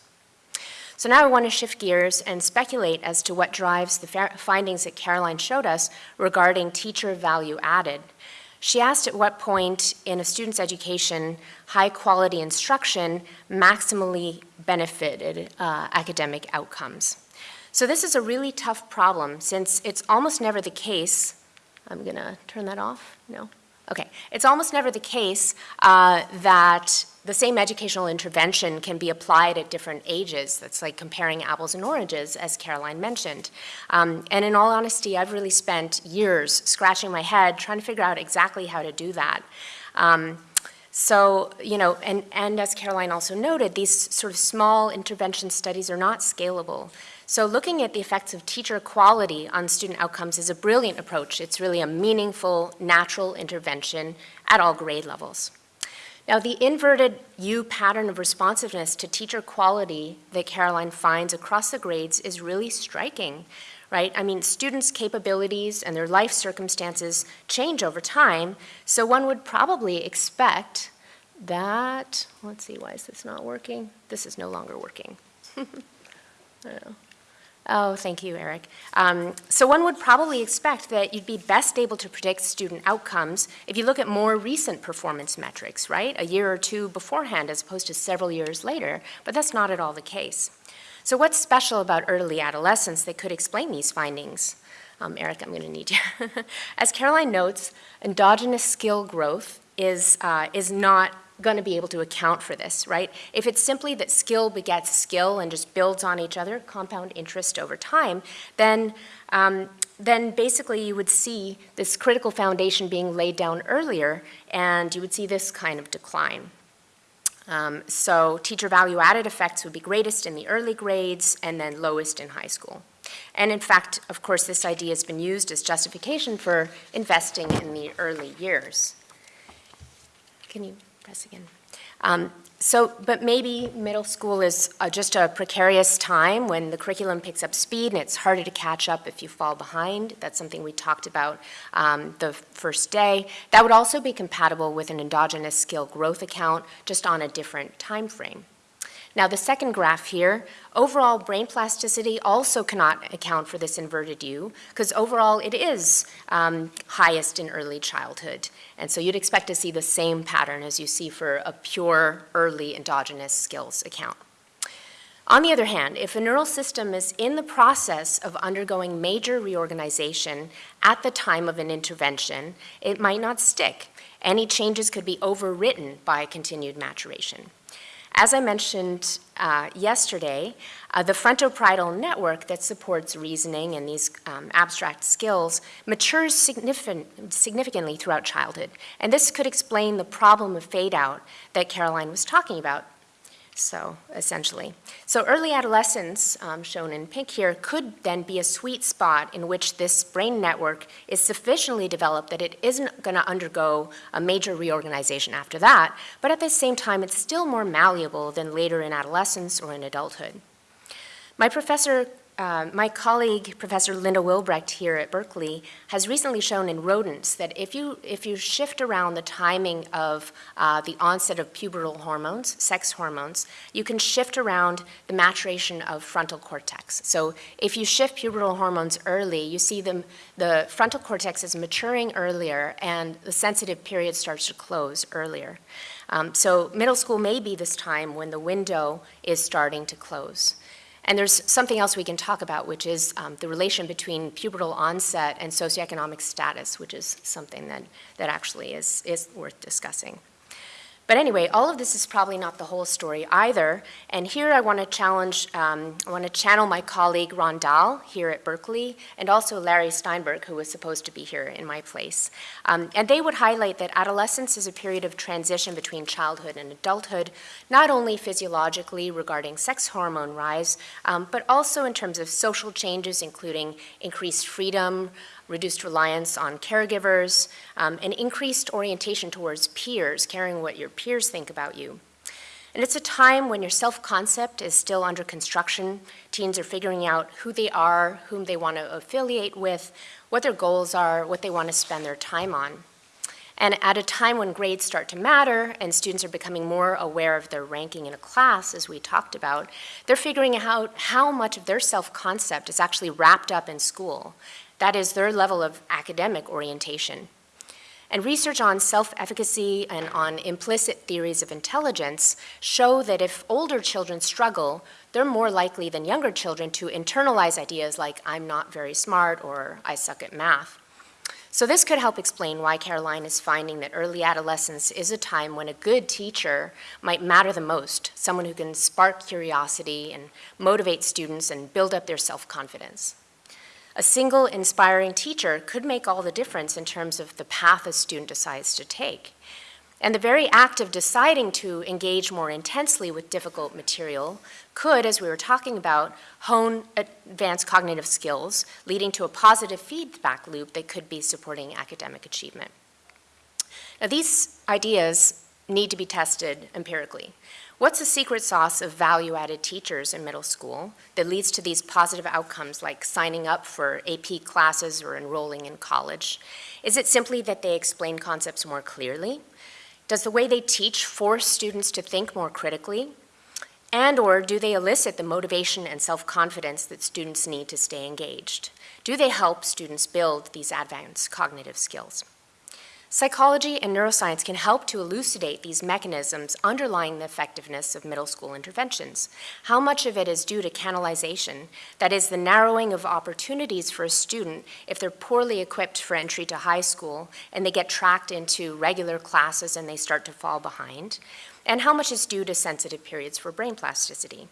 So now I want to shift gears and speculate as to what drives the findings that Caroline showed us regarding teacher value added she asked at what point in a student's education high quality instruction maximally benefited uh, academic outcomes. So this is a really tough problem since it's almost never the case, I'm gonna turn that off, no? Okay, it's almost never the case uh, that the same educational intervention can be applied at different ages. That's like comparing apples and oranges, as Caroline mentioned. Um, and in all honesty, I've really spent years scratching my head trying to figure out exactly how to do that. Um, so, you know, and, and as Caroline also noted, these sort of small intervention studies are not scalable. So looking at the effects of teacher quality on student outcomes is a brilliant approach. It's really a meaningful, natural intervention at all grade levels. Now, the inverted U pattern of responsiveness to teacher quality that Caroline finds across the grades is really striking, right? I mean, students' capabilities and their life circumstances change over time, so one would probably expect that, let's see, why is this not working? This is no longer working. I don't know. Oh, thank you, Erik. Um, so one would probably expect that you'd be best able to predict student outcomes if you look at more recent performance metrics, right? A year or two beforehand as opposed to several years later, but that's not at all the case. So what's special about early adolescence that could explain these findings? Um, Erik, I'm gonna need you. As Caroline notes, endogenous skill growth is, uh, is not going to be able to account for this, right? If it's simply that skill begets skill and just builds on each other, compound interest over time, then, um, then basically you would see this critical foundation being laid down earlier and you would see this kind of decline. Um, so teacher value added effects would be greatest in the early grades and then lowest in high school. And in fact, of course, this idea has been used as justification for investing in the early years. Can you press again. Um, so, but maybe middle school is uh, just a precarious time when the curriculum picks up speed and it's harder to catch up if you fall behind. That's something we talked about um, the first day. That would also be compatible with an endogenous skill growth account, just on a different time frame. Now the second graph here, overall brain plasticity also cannot account for this inverted U because overall it is um, highest in early childhood. And so you'd expect to see the same pattern as you see for a pure early endogenous skills account. On the other hand, if a neural system is in the process of undergoing major reorganization at the time of an intervention, it might not stick. Any changes could be overwritten by continued maturation. As I mentioned uh, yesterday, uh, the frontoparietal network that supports reasoning and these um, abstract skills matures significant, significantly throughout childhood. And this could explain the problem of fade out that Caroline was talking about so essentially. So early adolescence, um, shown in pink here, could then be a sweet spot in which this brain network is sufficiently developed that it isn't going to undergo a major reorganization after that, but at the same time, it's still more malleable than later in adolescence or in adulthood. My professor uh, my colleague, Professor Linda Wilbrecht here at Berkeley, has recently shown in rodents that if you, if you shift around the timing of uh, the onset of pubertal hormones, sex hormones, you can shift around the maturation of frontal cortex. So if you shift pubertal hormones early, you see them, the frontal cortex is maturing earlier and the sensitive period starts to close earlier. Um, so middle school may be this time when the window is starting to close. And there's something else we can talk about, which is um, the relation between pubertal onset and socioeconomic status, which is something that, that actually is, is worth discussing. But anyway, all of this is probably not the whole story either. And here I want to challenge, um, I want to channel my colleague Ron Dahl here at Berkeley, and also Larry Steinberg, who was supposed to be here in my place. Um, and they would highlight that adolescence is a period of transition between childhood and adulthood, not only physiologically regarding sex hormone rise, um, but also in terms of social changes, including increased freedom, reduced reliance on caregivers, um, and increased orientation towards peers, caring what your peers think about you. And it's a time when your self-concept is still under construction. Teens are figuring out who they are, whom they want to affiliate with, what their goals are, what they want to spend their time on. And at a time when grades start to matter and students are becoming more aware of their ranking in a class, as we talked about, they're figuring out how much of their self-concept is actually wrapped up in school that is their level of academic orientation. And research on self-efficacy and on implicit theories of intelligence show that if older children struggle, they're more likely than younger children to internalize ideas like, I'm not very smart or I suck at math. So this could help explain why Caroline is finding that early adolescence is a time when a good teacher might matter the most, someone who can spark curiosity and motivate students and build up their self-confidence. A single inspiring teacher could make all the difference in terms of the path a student decides to take. And the very act of deciding to engage more intensely with difficult material could, as we were talking about, hone advanced cognitive skills, leading to a positive feedback loop that could be supporting academic achievement. Now, these ideas need to be tested empirically. What's the secret sauce of value-added teachers in middle school that leads to these positive outcomes like signing up for AP classes or enrolling in college? Is it simply that they explain concepts more clearly? Does the way they teach force students to think more critically? And or do they elicit the motivation and self-confidence that students need to stay engaged? Do they help students build these advanced cognitive skills? Psychology and neuroscience can help to elucidate these mechanisms underlying the effectiveness of middle school interventions. How much of it is due to canalization, that is the narrowing of opportunities for a student if they're poorly equipped for entry to high school and they get tracked into regular classes and they start to fall behind, and how much is due to sensitive periods for brain plasticity.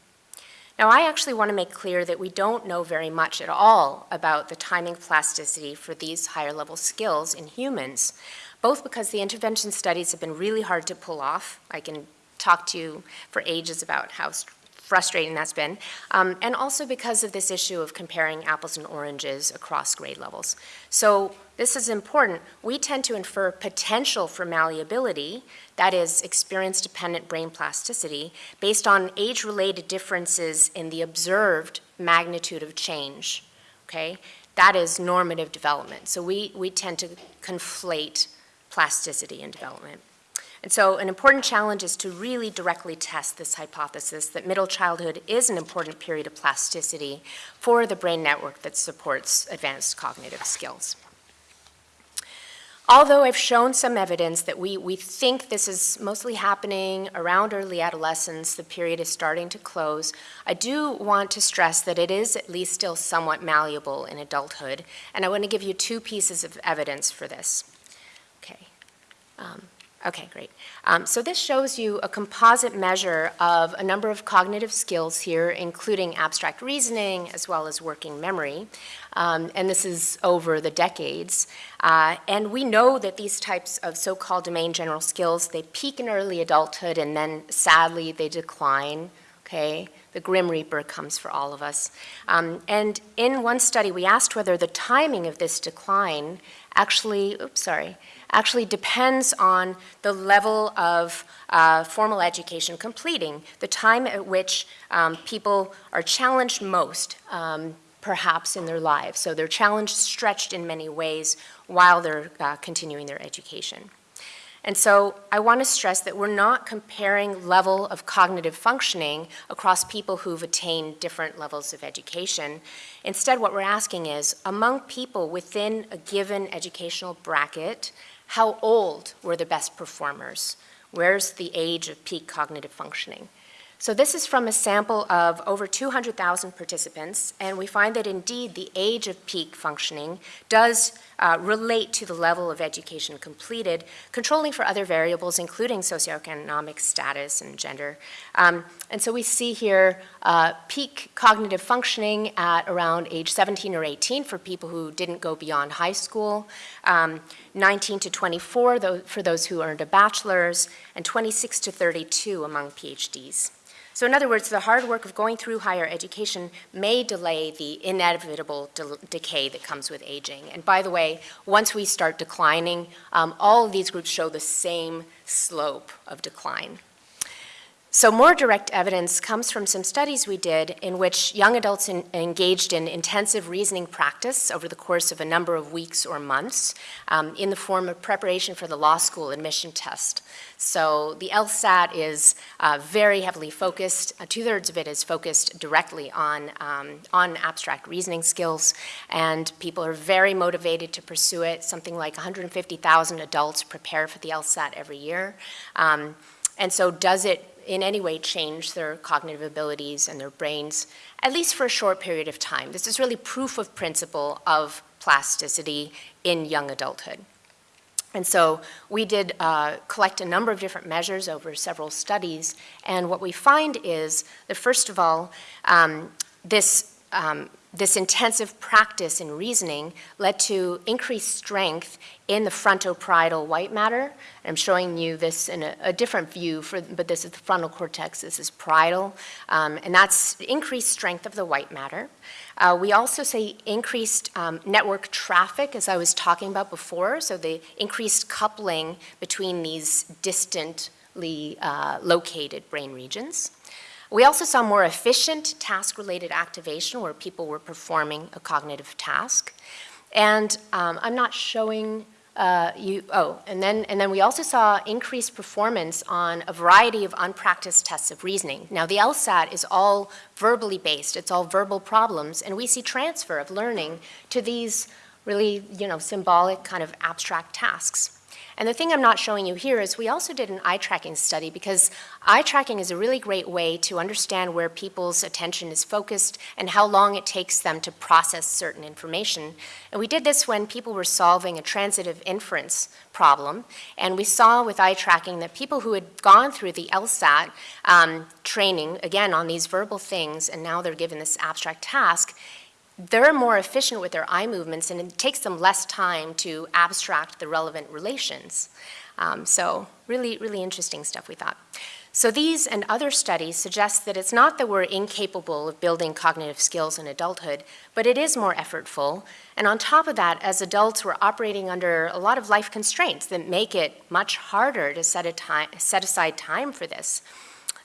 Now, I actually want to make clear that we don't know very much at all about the timing plasticity for these higher level skills in humans, both because the intervention studies have been really hard to pull off. I can talk to you for ages about how frustrating that's been, um, and also because of this issue of comparing apples and oranges across grade levels. So this is important. We tend to infer potential for malleability, that is experience-dependent brain plasticity, based on age-related differences in the observed magnitude of change, okay? That is normative development. So we, we tend to conflate plasticity and development. And so an important challenge is to really directly test this hypothesis that middle childhood is an important period of plasticity for the brain network that supports advanced cognitive skills. Although I've shown some evidence that we, we think this is mostly happening around early adolescence, the period is starting to close, I do want to stress that it is at least still somewhat malleable in adulthood, and I want to give you two pieces of evidence for this. Um, Okay, great. Um, so this shows you a composite measure of a number of cognitive skills here, including abstract reasoning as well as working memory. Um, and this is over the decades. Uh, and we know that these types of so-called domain general skills, they peak in early adulthood and then sadly they decline, okay? The Grim Reaper comes for all of us. Um, and in one study, we asked whether the timing of this decline actually, oops, sorry, actually depends on the level of uh, formal education completing, the time at which um, people are challenged most, um, perhaps in their lives. So they're challenged, stretched in many ways while they're uh, continuing their education. And so I want to stress that we're not comparing level of cognitive functioning across people who've attained different levels of education. Instead, what we're asking is, among people within a given educational bracket, how old were the best performers? Where's the age of peak cognitive functioning? So this is from a sample of over 200,000 participants, and we find that indeed the age of peak functioning does uh, relate to the level of education completed, controlling for other variables, including socioeconomic status and gender. Um, and so we see here uh, peak cognitive functioning at around age 17 or 18 for people who didn't go beyond high school, um, 19 to 24 for those who earned a bachelor's, and 26 to 32 among PhDs. So in other words, the hard work of going through higher education may delay the inevitable de decay that comes with aging. And by the way, once we start declining, um, all of these groups show the same slope of decline. So more direct evidence comes from some studies we did in which young adults in, engaged in intensive reasoning practice over the course of a number of weeks or months um, in the form of preparation for the law school admission test. So the LSAT is uh, very heavily focused, uh, two-thirds of it is focused directly on, um, on abstract reasoning skills, and people are very motivated to pursue it. Something like 150,000 adults prepare for the LSAT every year. Um, and so does it in any way change their cognitive abilities and their brains, at least for a short period of time. This is really proof of principle of plasticity in young adulthood. And so we did uh, collect a number of different measures over several studies, and what we find is that first of all, um, this um, this intensive practice in reasoning led to increased strength in the frontoparietal white matter. I'm showing you this in a, a, different view, for, but this is the frontal cortex, this is parietal, um, and that's increased strength of the white matter. Uh, we also see increased um, network traffic, as I was talking about before, so the increased coupling between these distantly uh, located brain regions. We also saw more efficient task-related activation where people were performing a cognitive task. And um, I'm not showing uh, you, oh, and then, and then we also saw increased performance on a variety of unpracticed tests of reasoning. Now the LSAT is all verbally based, it's all verbal problems, and we see transfer of learning to these really, you know, symbolic kind of abstract tasks. And the thing I'm not showing you here is we also did an eye tracking study because eye tracking is a really great way to understand where people's attention is focused and how long it takes them to process certain information. And we did this when people were solving a transitive inference problem. And we saw with eye tracking that people who had gone through the LSAT um, training, again, on these verbal things, and now they're given this abstract task, they're more efficient with their eye movements and it takes them less time to abstract the relevant relations. Um, so really, really interesting stuff we thought. So these and other studies suggest that it's not that we're incapable of building cognitive skills in adulthood, but it is more effortful. And on top of that, as adults, we're operating under a lot of life constraints that make it much harder to set, time, set aside time for this.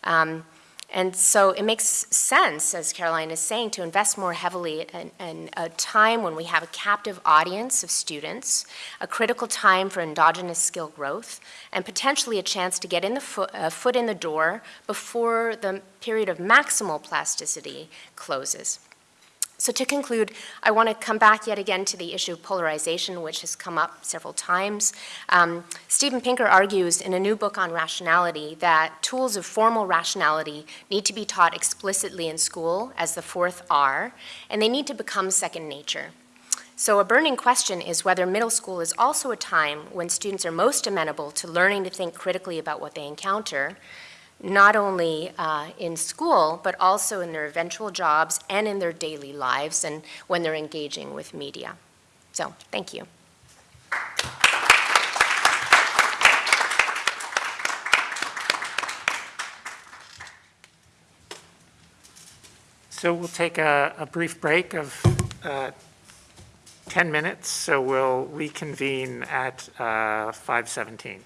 Um, and so it makes sense, as Caroline is saying, to invest more heavily in, in, a time when we have a captive audience of students, a critical time for endogenous skill growth, and potentially a chance to get in the foot, uh, foot in the door before the period of maximal plasticity closes. So to conclude, I want to come back yet again to the issue of polarization, which has come up several times. Um, Steven Pinker argues in a new book on rationality that tools of formal rationality need to be taught explicitly in school as the fourth R, and they need to become second nature. So a burning question is whether middle school is also a time when students are most amenable to learning to think critically about what they encounter, not only uh, in school, but also in their eventual jobs and in their daily lives and when they're engaging with media. So, thank you. So we'll take a, a brief break of uh, 10 minutes, so we'll reconvene at uh, 5:17.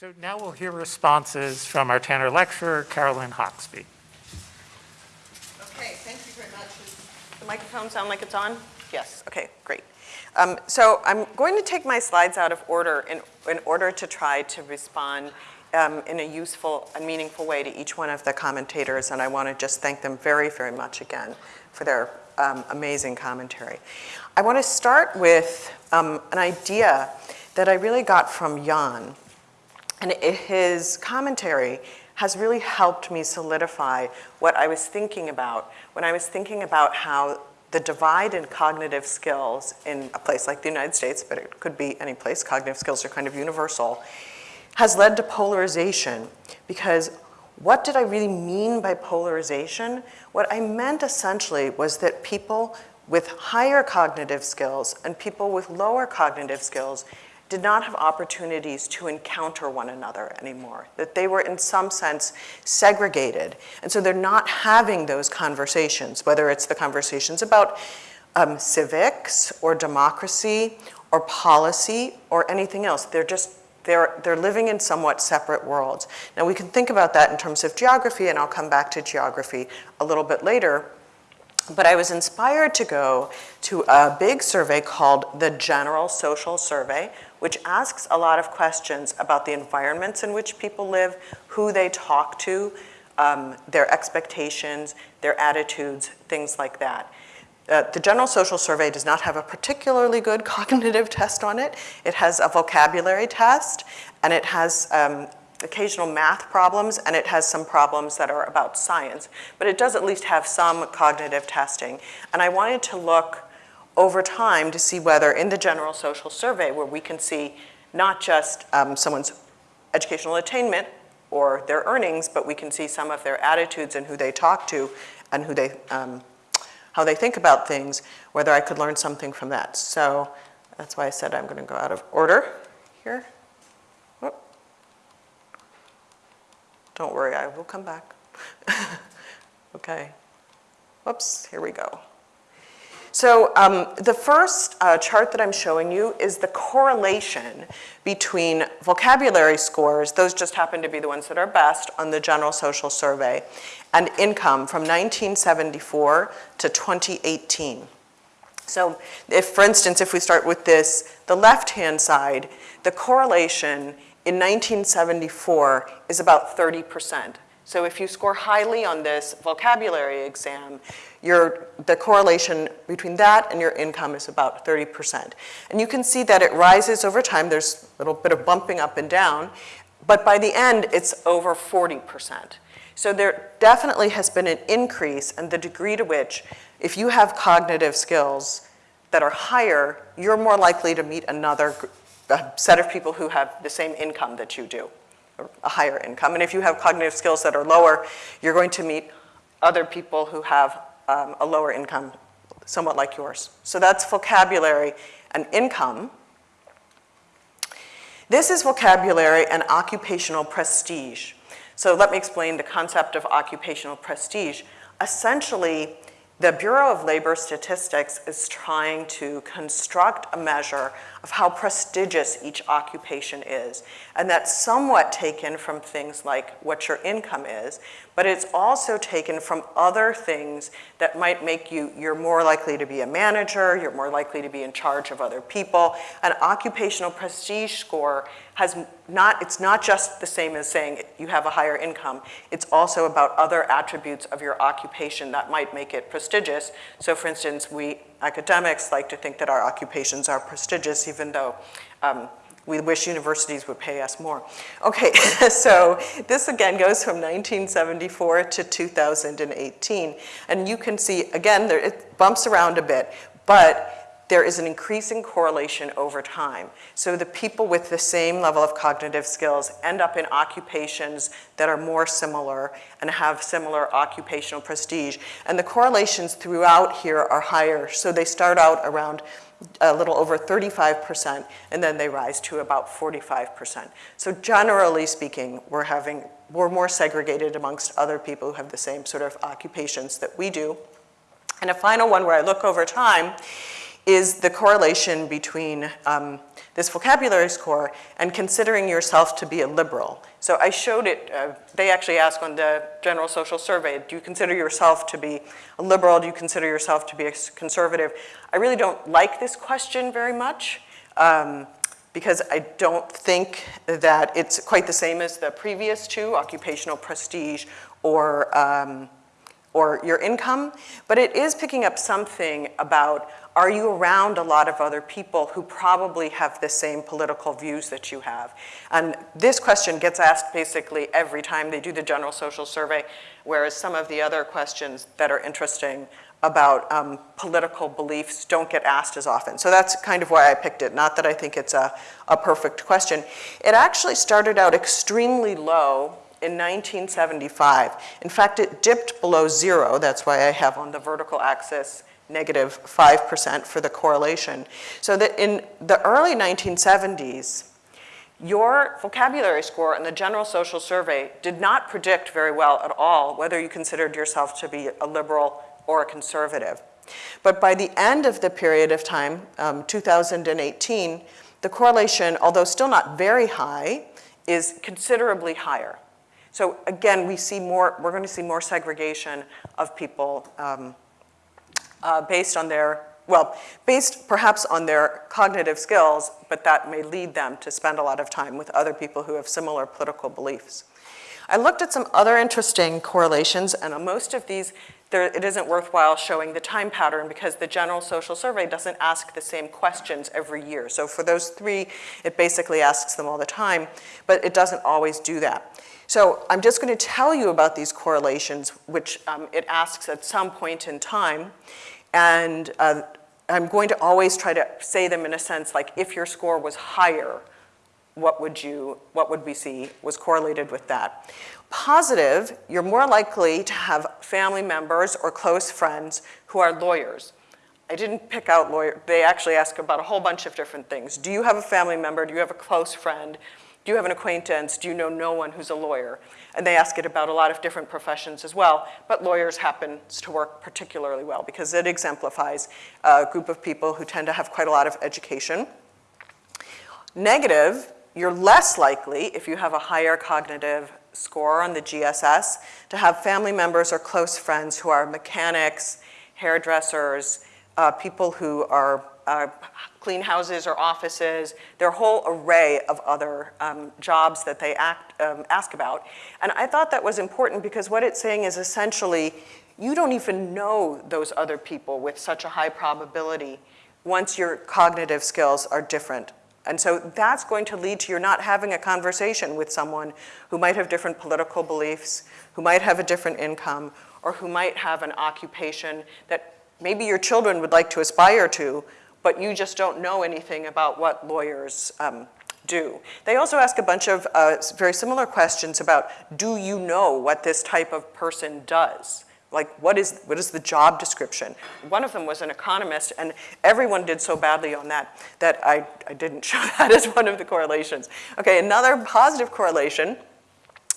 So now we'll hear responses from our Tanner lecturer, Caroline Hoxby. Okay, thank you very much. Does the microphone sound like it's on? Yes, okay, great. Um, So I'm going to take my slides out of order in, in order to try to respond um, in a useful and meaningful way to each one of the commentators, and I want to just thank them very, very much again for their um, amazing commentary. I want to start with um, an idea that I really got from Jan, and his commentary has really helped me solidify what I was thinking about when I was thinking about how the divide in cognitive skills in a place like the United States, but it could be any place, cognitive skills are kind of universal, has led to polarization. Because what did I really mean by polarization? What I meant essentially was that people with higher cognitive skills and people with lower cognitive skills did not have opportunities to encounter one another anymore, that they were in some sense segregated. And so they're not having those conversations, whether it's the conversations about um, civics or democracy or policy or anything else. They're just, they're, they're living in somewhat separate worlds. Now we can think about that in terms of geography, and I'll come back to geography a little bit later. But I was inspired to go to a big survey called the General Social Survey, which asks a lot of questions about the environments in which people live, who they talk to, um, their expectations, their attitudes, things like that. Uh, the General Social Survey does not have a particularly good cognitive test on it. It has a vocabulary test, and it has um, occasional math problems, and it has some problems that are about science. But it does at least have some cognitive testing. And I wanted to look over time to see whether in the General Social Survey, where we can see not just um, someone's educational attainment or their earnings, but we can see some of their attitudes and who they talk to and who they, um, how they think about things, whether I could learn something from that. So that's why I said I'm going to go out of order here. Don't worry, I will come back. okay. Whoops, here we go. So um, the first uh, chart that I'm showing you is the correlation between vocabulary scores, those just happen to be the ones that are best on the General Social Survey, and income from 1974 to 2018. So if, for instance, if we start with this, the left-hand side, the correlation in 1974 is about 30%. So if you score highly on this vocabulary exam, your, the correlation between that and your income is about 30%. And you can see that it rises over time. There's a little bit of bumping up and down. But by the end, it's over 40%. So there definitely has been an increase in the degree to which, if you have cognitive skills that are higher, you're more likely to meet another set of people who have the same income that you do, a higher income. And if you have cognitive skills that are lower, you're going to meet other people who have um, a lower income, somewhat like yours. So that's vocabulary and income. This is vocabulary and occupational prestige. So let me explain the concept of occupational prestige. Essentially, the Bureau of Labor Statistics is trying to construct a measure of how prestigious each occupation is. And that's somewhat taken from things like what your income is, but it's also taken from other things that might make you, you're more likely to be a manager, you're more likely to be in charge of other people. An occupational prestige score has not, it's not just the same as saying you have a higher income. It's also about other attributes of your occupation that might make it prestigious. So for instance, we academics like to think that our occupations are prestigious even though um, we wish universities would pay us more. Okay, so this again goes from 1974 to 2018. And you can see, again, there, it bumps around a bit, but there is an increasing correlation over time. So the people with the same level of cognitive skills end up in occupations that are more similar and have similar occupational prestige. And the correlations throughout here are higher. So they start out around a little over 35%, and then they rise to about 45%. So generally speaking, we're having, we're more segregated amongst other people who have the same sort of occupations that we do. And a final one where I look over time is the correlation between um, this vocabulary score and considering yourself to be a liberal. So I showed it, uh, they actually ask on the general social survey, do you consider yourself to be a liberal? Do you consider yourself to be a conservative? I really don't like this question very much um, because I don't think that it's quite the same as the previous two, occupational prestige or, um, or your income, but it is picking up something about are you around a lot of other people who probably have the same political views that you have? And this question gets asked basically every time they do the general social survey, whereas some of the other questions that are interesting about um, political beliefs don't get asked as often. So that's kind of why I picked it, not that I think it's a, a perfect question. It actually started out extremely low in 1975. In fact, it dipped below zero. That's why I have on the vertical axis negative 5% for the correlation. So that in the early 1970s, your vocabulary score in the general social survey did not predict very well at all whether you considered yourself to be a liberal or a conservative. But by the end of the period of time, um, 2018, the correlation, although still not very high, is considerably higher. So again, we see more, we're going to see more segregation of people um, uh, based on their, well, based perhaps on their cognitive skills, but that may lead them to spend a lot of time with other people who have similar political beliefs. I looked at some other interesting correlations, and on most of these, there, it isn't worthwhile showing the time pattern because the general social survey doesn't ask the same questions every year. So for those three, it basically asks them all the time, but it doesn't always do that. So I'm just going to tell you about these correlations, which um, it asks at some point in time. And uh, I'm going to always try to say them in a sense like if your score was higher, what would you, what would we see was correlated with that? Positive, you're more likely to have family members or close friends who are lawyers. I didn't pick out lawyer, they actually ask about a whole bunch of different things. Do you have a family member? Do you have a close friend? Do you have an acquaintance? Do you know no one who's a lawyer? And they ask it about a lot of different professions as well, but lawyers happens to work particularly well because it exemplifies a group of people who tend to have quite a lot of education. Negative, you're less likely, if you have a higher cognitive score on the GSS, to have family members or close friends who are mechanics, hairdressers, uh, people who are uh, clean houses or offices, their whole array of other um, jobs that they act, um, ask about. And I thought that was important because what it's saying is essentially, you don't even know those other people with such a high probability once your cognitive skills are different. And so that's going to lead to your not having a conversation with someone who might have different political beliefs, who might have a different income, or who might have an occupation that maybe your children would like to aspire to, but you just don't know anything about what lawyers um, do. They also ask a bunch of uh, very similar questions about, do you know what this type of person does? Like, what is, what is the job description? One of them was an economist, and everyone did so badly on that that I, I didn't show that as one of the correlations. Okay, another positive correlation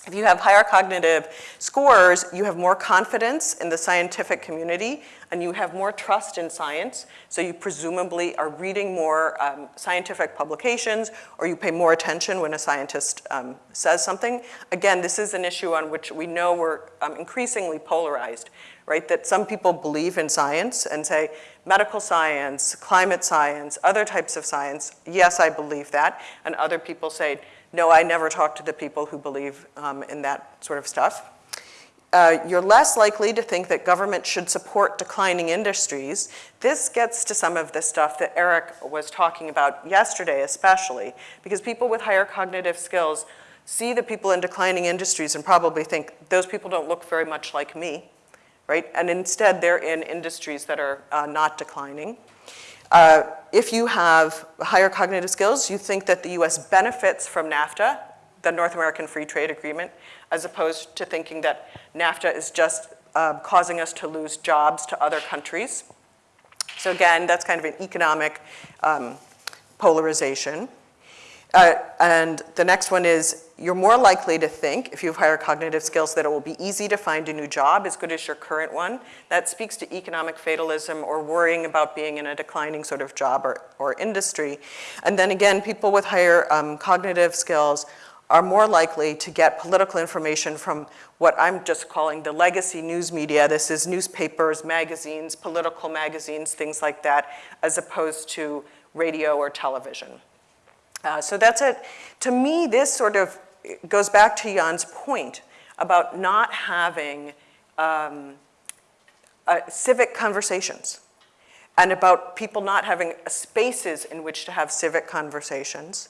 if you have higher cognitive scores, you have more confidence in the scientific community and you have more trust in science. So you presumably are reading more um, scientific publications or you pay more attention when a scientist um, says something. Again, this is an issue on which we know we're um, increasingly polarized, right? That some people believe in science and say, medical science, climate science, other types of science, yes, I believe that. And other people say, no, I never talk to the people who believe um, in that sort of stuff. uh, you're less likely to think that government should support declining industries. This gets to some of the stuff that Erik was talking about yesterday especially, because people with higher cognitive skills see the people in declining industries and probably think, those people don't look very much like me, right? And instead, they're in industries that are uh, not declining. Uh, if you have higher cognitive skills, you think that the US benefits from NAFTA, the North American Free Trade Agreement, as opposed to thinking that NAFTA is just uh, causing us to lose jobs to other countries. So again, that's kind of an economic um, polarization. Uh, and the next one is you're more likely to think, if you have higher cognitive skills, that it will be easy to find a new job as good as your current one. That speaks to economic fatalism or worrying about being in a declining sort of job or, or industry. And then again, people with higher um, cognitive skills are more likely to get political information from what I'm just calling the legacy news media. This is newspapers, magazines, political magazines, things like that, as opposed to radio or television. Uh, so that's it. To me, this sort of goes back to Jan's point about not having um, uh, civic conversations and about people not having spaces in which to have civic conversations.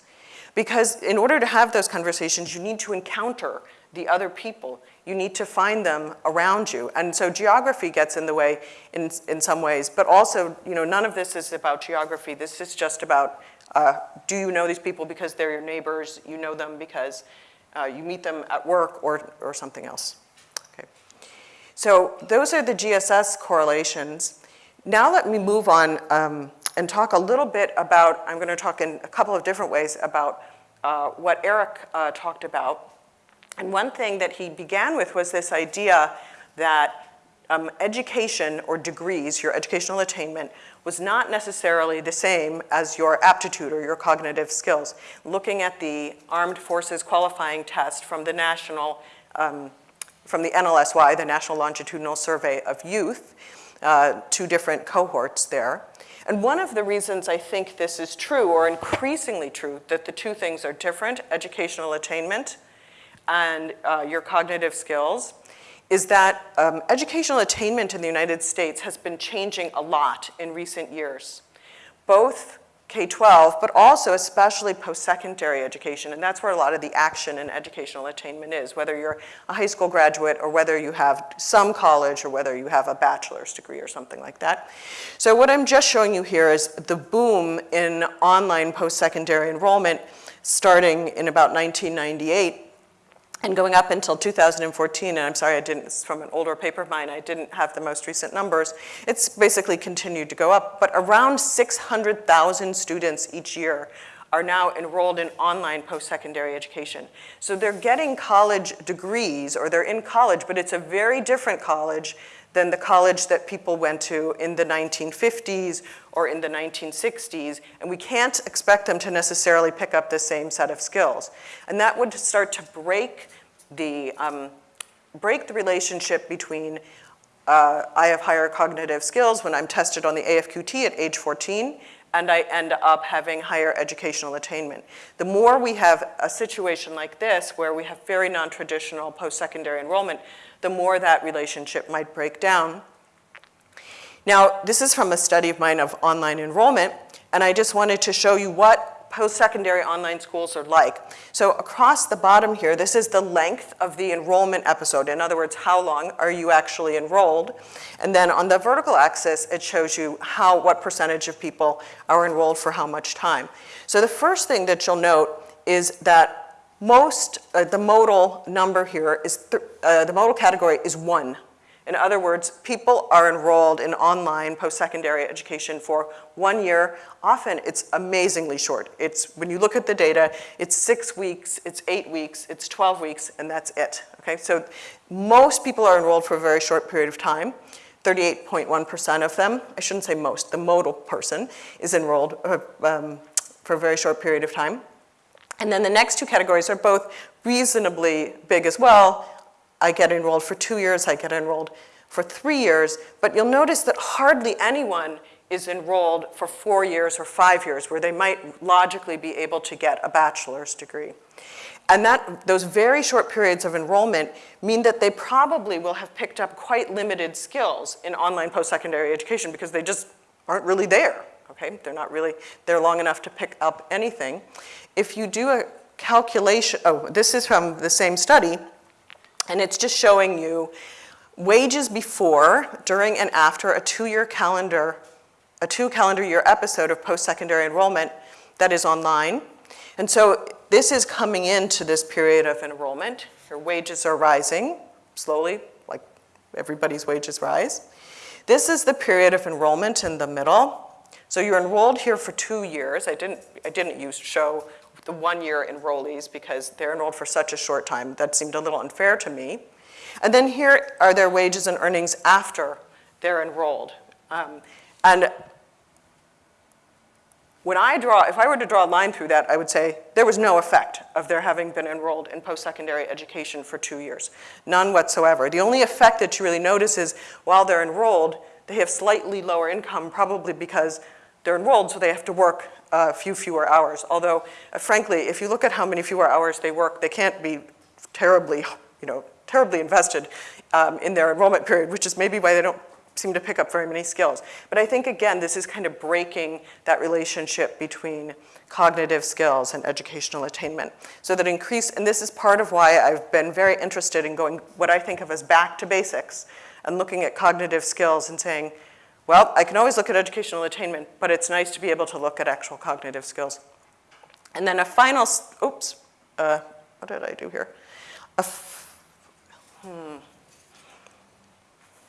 Because in order to have those conversations, you need to encounter the other people. You need to find them around you. And so geography gets in the way in, in some ways, but also, you know, none of this is about geography. This is just about uh, do you know these people because they're your neighbors? You know them because uh, you meet them at work or, or something else. Okay. So those are the GSS correlations. Now let me move on um, and talk a little bit about, I'm going to talk in a couple of different ways about uh, what Erik uh, talked about. And one thing that he began with was this idea that um, education or degrees, your educational attainment, was not necessarily the same as your aptitude or your cognitive skills. Looking at the Armed Forces Qualifying Test from the National, um, from the NLSY, the National Longitudinal Survey of Youth, uh, two different cohorts there. And one of the reasons I think this is true, or increasingly true, that the two things are different, educational attainment and uh, your cognitive skills, is that um, educational attainment in the United States has been changing a lot in recent years, both K-12, but also especially post-secondary education, and that's where a lot of the action in educational attainment is, whether you're a high school graduate or whether you have some college or whether you have a bachelor's degree or something like that. So what I'm just showing you here is the boom in online post-secondary enrollment starting in about 1998 and going up until 2014, and I'm sorry I didn't, it's from an older paper of mine, I didn't have the most recent numbers, it's basically continued to go up, but around 600,000 students each year are now enrolled in online post-secondary education. So they're getting college degrees, or they're in college, but it's a very different college than the college that people went to in the 1950s or in the 1960s, and we can't expect them to necessarily pick up the same set of skills. And that would start to break the, um, break the relationship between uh, I have higher cognitive skills when I'm tested on the AFQT at age 14, and I end up having higher educational attainment. The more we have a situation like this, where we have very non-traditional post-secondary enrollment, the more that relationship might break down. Now, this is from a study of mine of online enrollment, and I just wanted to show you what post-secondary online schools are like. So across the bottom here, this is the length of the enrollment episode. In other words, how long are you actually enrolled? And then on the vertical axis, it shows you how, what percentage of people are enrolled for how much time. So the first thing that you'll note is that most, uh, the modal number here is, uh, the modal category is one. In other words, people are enrolled in online post-secondary education for one year. Often it's amazingly short. It's, when you look at the data, it's six weeks, it's eight weeks, it's 12 weeks, and that's it, okay? So most people are enrolled for a very short period of time. 38.1% of them, I shouldn't say most, the modal person is enrolled uh, um, for a very short period of time. And then the next two categories are both reasonably big as well, I get enrolled for two years, I get enrolled for three years, but you'll notice that hardly anyone is enrolled for four years or five years, where they might logically be able to get a bachelor's degree. And that, those very short periods of enrollment mean that they probably will have picked up quite limited skills in online post-secondary education because they just aren't really there, okay? They're not really there long enough to pick up anything. If you do a calculation, oh, this is from the same study, and it's just showing you wages before, during, and after a two-year calendar, a two calendar year episode of post-secondary enrollment that is online. And so this is coming into this period of enrollment. Your wages are rising slowly, like everybody's wages rise. This is the period of enrollment in the middle. So you're enrolled here for two years. I didn't, I didn't use show the one-year enrollees because they're enrolled for such a short time. That seemed a little unfair to me. And then here are their wages and earnings after they're enrolled. Um, and when I draw, if I were to draw a line through that, I would say there was no effect of their having been enrolled in post-secondary education for two years. None whatsoever. The only effect that you really notice is while they're enrolled, they have slightly lower income, probably because they're enrolled, so they have to work a few fewer hours. Although, uh, frankly, if you look at how many fewer hours they work, they can't be terribly, you know, terribly invested um, in their enrollment period, which is maybe why they don't seem to pick up very many skills. But I think, again, this is kind of breaking that relationship between cognitive skills and educational attainment. So that increase, and this is part of why I've been very interested in going what I think of as back to basics and looking at cognitive skills and saying, well, I can always look at educational attainment, but it's nice to be able to look at actual cognitive skills. And then a final, oops, uh, what did I do here? A hmm.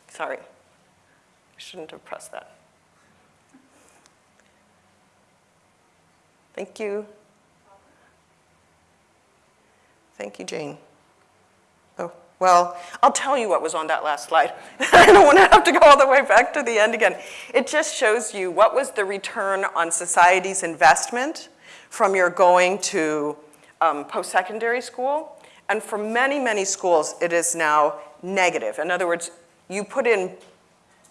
Sorry. I shouldn't have pressed that. Thank you. Thank you, Jane. Oh, well, I'll tell you what was on that last slide. I don't want to have to go all the way back to the end again. It just shows you what was the return on society's investment from your going to um, post-secondary school. And for many, many schools, it is now negative. In other words, you put in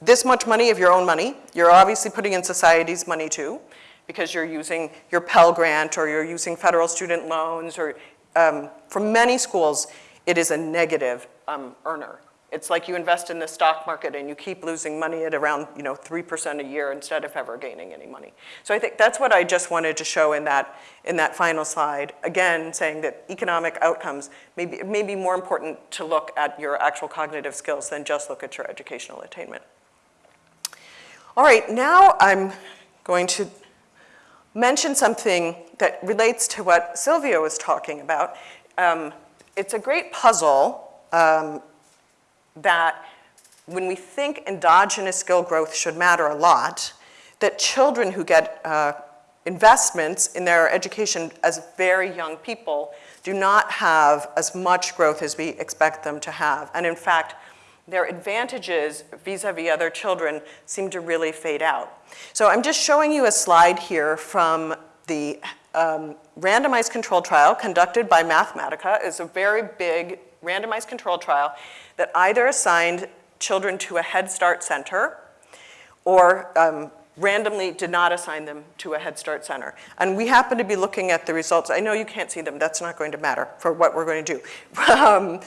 this much money of your own money. You're obviously putting in society's money too, because you're using your Pell Grant or you're using federal student loans or um, for many schools, it is a negative um, earner. It's like you invest in the stock market and you keep losing money at around you know, 3% a year instead of ever gaining any money. So I think that's what I just wanted to show in that, in that final slide. Again, saying that economic outcomes may be, may be more important to look at your actual cognitive skills than just look at your educational attainment. All right, now I'm going to mention something that relates to what Sylvia was talking about. Um, it's a great puzzle um, that when we think endogenous skill growth should matter a lot, that children who get uh, investments in their education as very young people do not have as much growth as we expect them to have. And in fact, their advantages vis-a-vis -vis other children seem to really fade out. So I'm just showing you a slide here from the um, randomized control trial conducted by Mathematica. is a very big randomized control trial that either assigned children to a Head Start center or um, randomly did not assign them to a Head Start center. And we happen to be looking at the results. I know you can't see them. That's not going to matter for what we're going to do. um,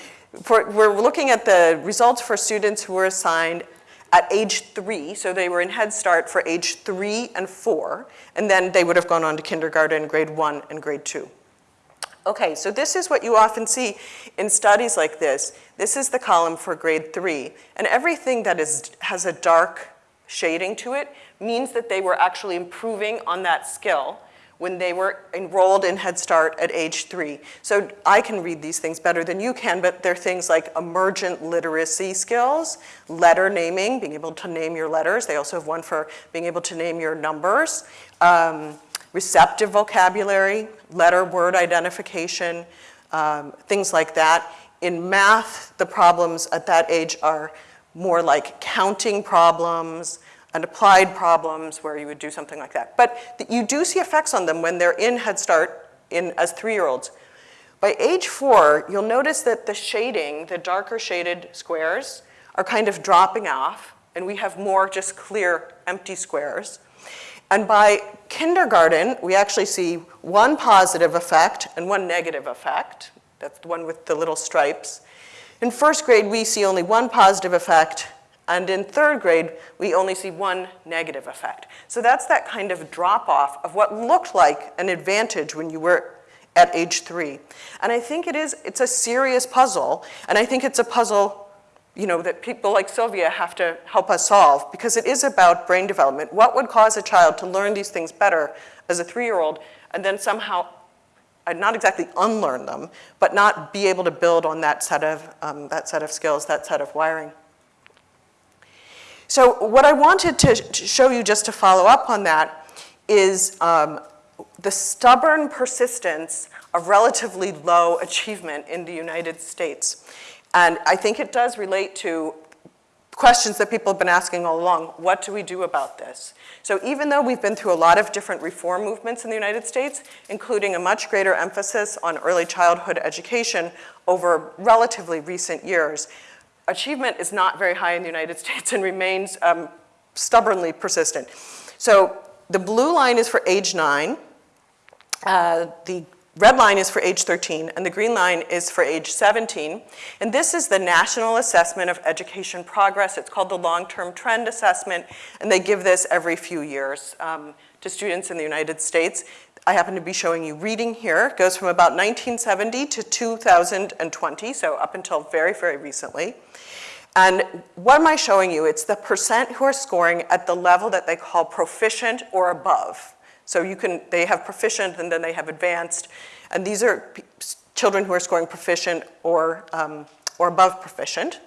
for, we're looking at the results for students who were assigned at age three, so they were in Head Start for age three and four, and then they would have gone on to kindergarten, grade one, and grade two. Okay, so this is what you often see in studies like this. This is the column for grade three, and everything that is, has a dark shading to it means that they were actually improving on that skill when they were enrolled in Head Start at age three. So I can read these things better than you can, but they're things like emergent literacy skills, letter naming, being able to name your letters. They also have one for being able to name your numbers. Um, receptive vocabulary, letter word identification, um, things like that. In math, the problems at that age are more like counting problems, and applied problems where you would do something like that. But you do see effects on them when they're in Head Start in, as three-year-olds. By age four, you'll notice that the shading, the darker shaded squares, are kind of dropping off, and we have more just clear empty squares. And by kindergarten, we actually see one positive effect and one negative effect. That's the one with the little stripes. In first grade, we see only one positive effect, and in third grade, we only see one negative effect. So that's that kind of drop-off of what looked like an advantage when you were at age three. And I think it is, it's a serious puzzle, and I think it's a puzzle you know, that people like Sylvia have to help us solve because it is about brain development. What would cause a child to learn these things better as a three-year-old and then somehow uh, not exactly unlearn them, but not be able to build on that set of, um, that set of skills, that set of wiring. So what I wanted to, to show you just to follow up on that is um, the stubborn persistence of relatively low achievement in the United States. And I think it does relate to questions that people have been asking all along. What do we do about this? So even though we've been through a lot of different reform movements in the United States, including a much greater emphasis on early childhood education over relatively recent years, achievement is not very high in the United States and remains um, stubbornly persistent. So the blue line is for age nine, uh, the red line is for age 13, and the green line is for age 17. And this is the National Assessment of Education Progress. It's called the Long-Term Trend Assessment, and they give this every few years um, to students in the United States. I happen to be showing you reading here. It goes from about 1970 to 2020, so up until very, very recently. And what am I showing you? It's the percent who are scoring at the level that they call proficient or above. So you can, they have proficient and then they have advanced. And these are children who are scoring proficient or, um, or above proficient.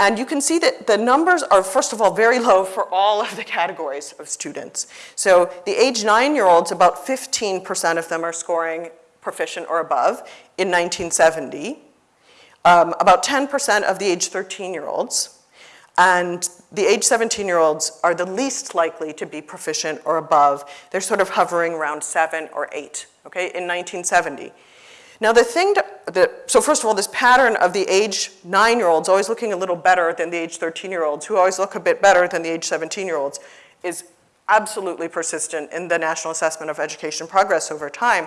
And you can see that the numbers are, first of all, very low for all of the categories of students. So the age nine-year-olds, about 15% of them are scoring proficient or above in 1970. Um, about 10% of the age 13-year-olds. And the age 17-year-olds are the least likely to be proficient or above. They're sort of hovering around seven or eight, okay, in 1970. Now the thing, the, so first of all, this pattern of the age nine-year-olds always looking a little better than the age 13-year-olds, who always look a bit better than the age 17-year-olds, is absolutely persistent in the National Assessment of Education Progress over time.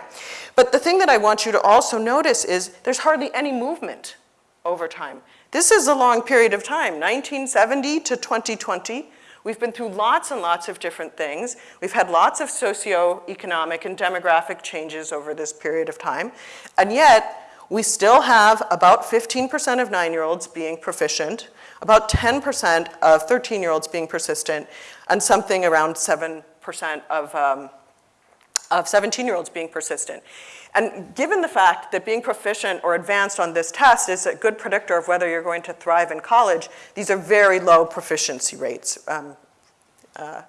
But the thing that I want you to also notice is there's hardly any movement over time. This is a long period of time, 1970 to 2020. We've been through lots and lots of different things. We've had lots of socioeconomic and demographic changes over this period of time. And yet, we still have about 15% of nine-year-olds being proficient, about 10% of 13-year-olds being persistent, and something around 7% of, um, of 17-year-olds being persistent. And given the fact that being proficient or advanced on this test is a good predictor of whether you're going to thrive in college, these are very low proficiency rates um, uh,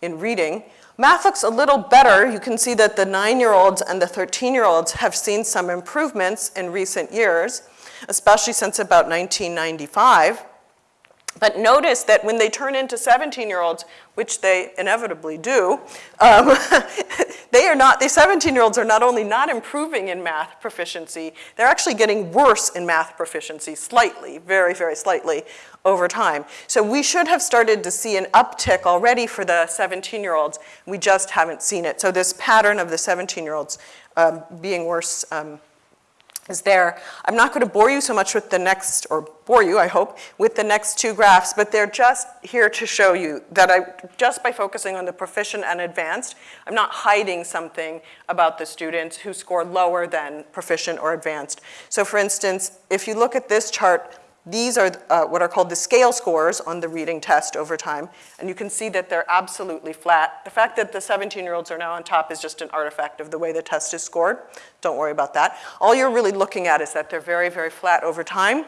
in reading. Math looks a little better. You can see that the nine-year-olds and the 13-year-olds have seen some improvements in recent years, especially since about 1995. But notice that when they turn into 17-year-olds, which they inevitably do, um, they are not, the 17-year-olds are not only not improving in math proficiency, they're actually getting worse in math proficiency slightly, very, very slightly over time. So we should have started to see an uptick already for the 17-year-olds. We just haven't seen it. So this pattern of the 17-year-olds um, being worse um, is there. I'm not going to bore you so much with the next, or bore you, I hope, with the next two graphs, but they're just here to show you that I, just by focusing on the proficient and advanced, I'm not hiding something about the students who score lower than proficient or advanced. So for instance, if you look at this chart, these are uh, what are called the scale scores on the reading test over time, and you can see that they're absolutely flat. The fact that the 17-year-olds are now on top is just an artifact of the way the test is scored. Don't worry about that. All you're really looking at is that they're very, very flat over time,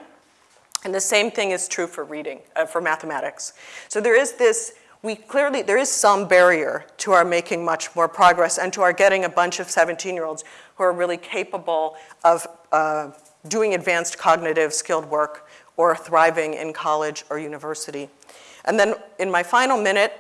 and the same thing is true for reading, uh, for mathematics. So there is this, we clearly, there is some barrier to our making much more progress and to our getting a bunch of 17-year-olds who are really capable of uh, doing advanced cognitive skilled work or thriving in college or university. And then in my final minute,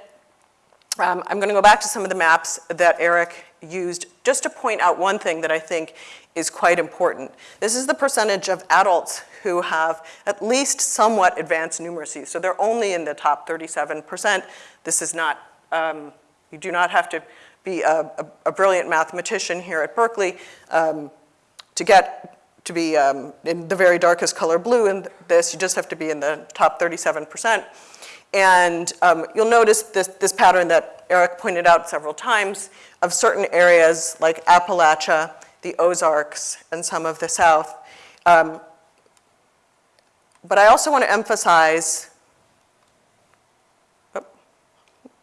um, I'm gonna go back to some of the maps that Erik used just to point out one thing that I think is quite important. This is the percentage of adults who have at least somewhat advanced numeracy. So they're only in the top 37%. This is not um, You do not have to be a, a, a brilliant mathematician here at Berkeley um, to get to be um, in the very darkest color blue in this. You just have to be in the top 37%. And um, you'll notice this, this pattern that Erik pointed out several times of certain areas like Appalachia, the Ozarks, and some of the South. Um, but I also want to emphasize, oh,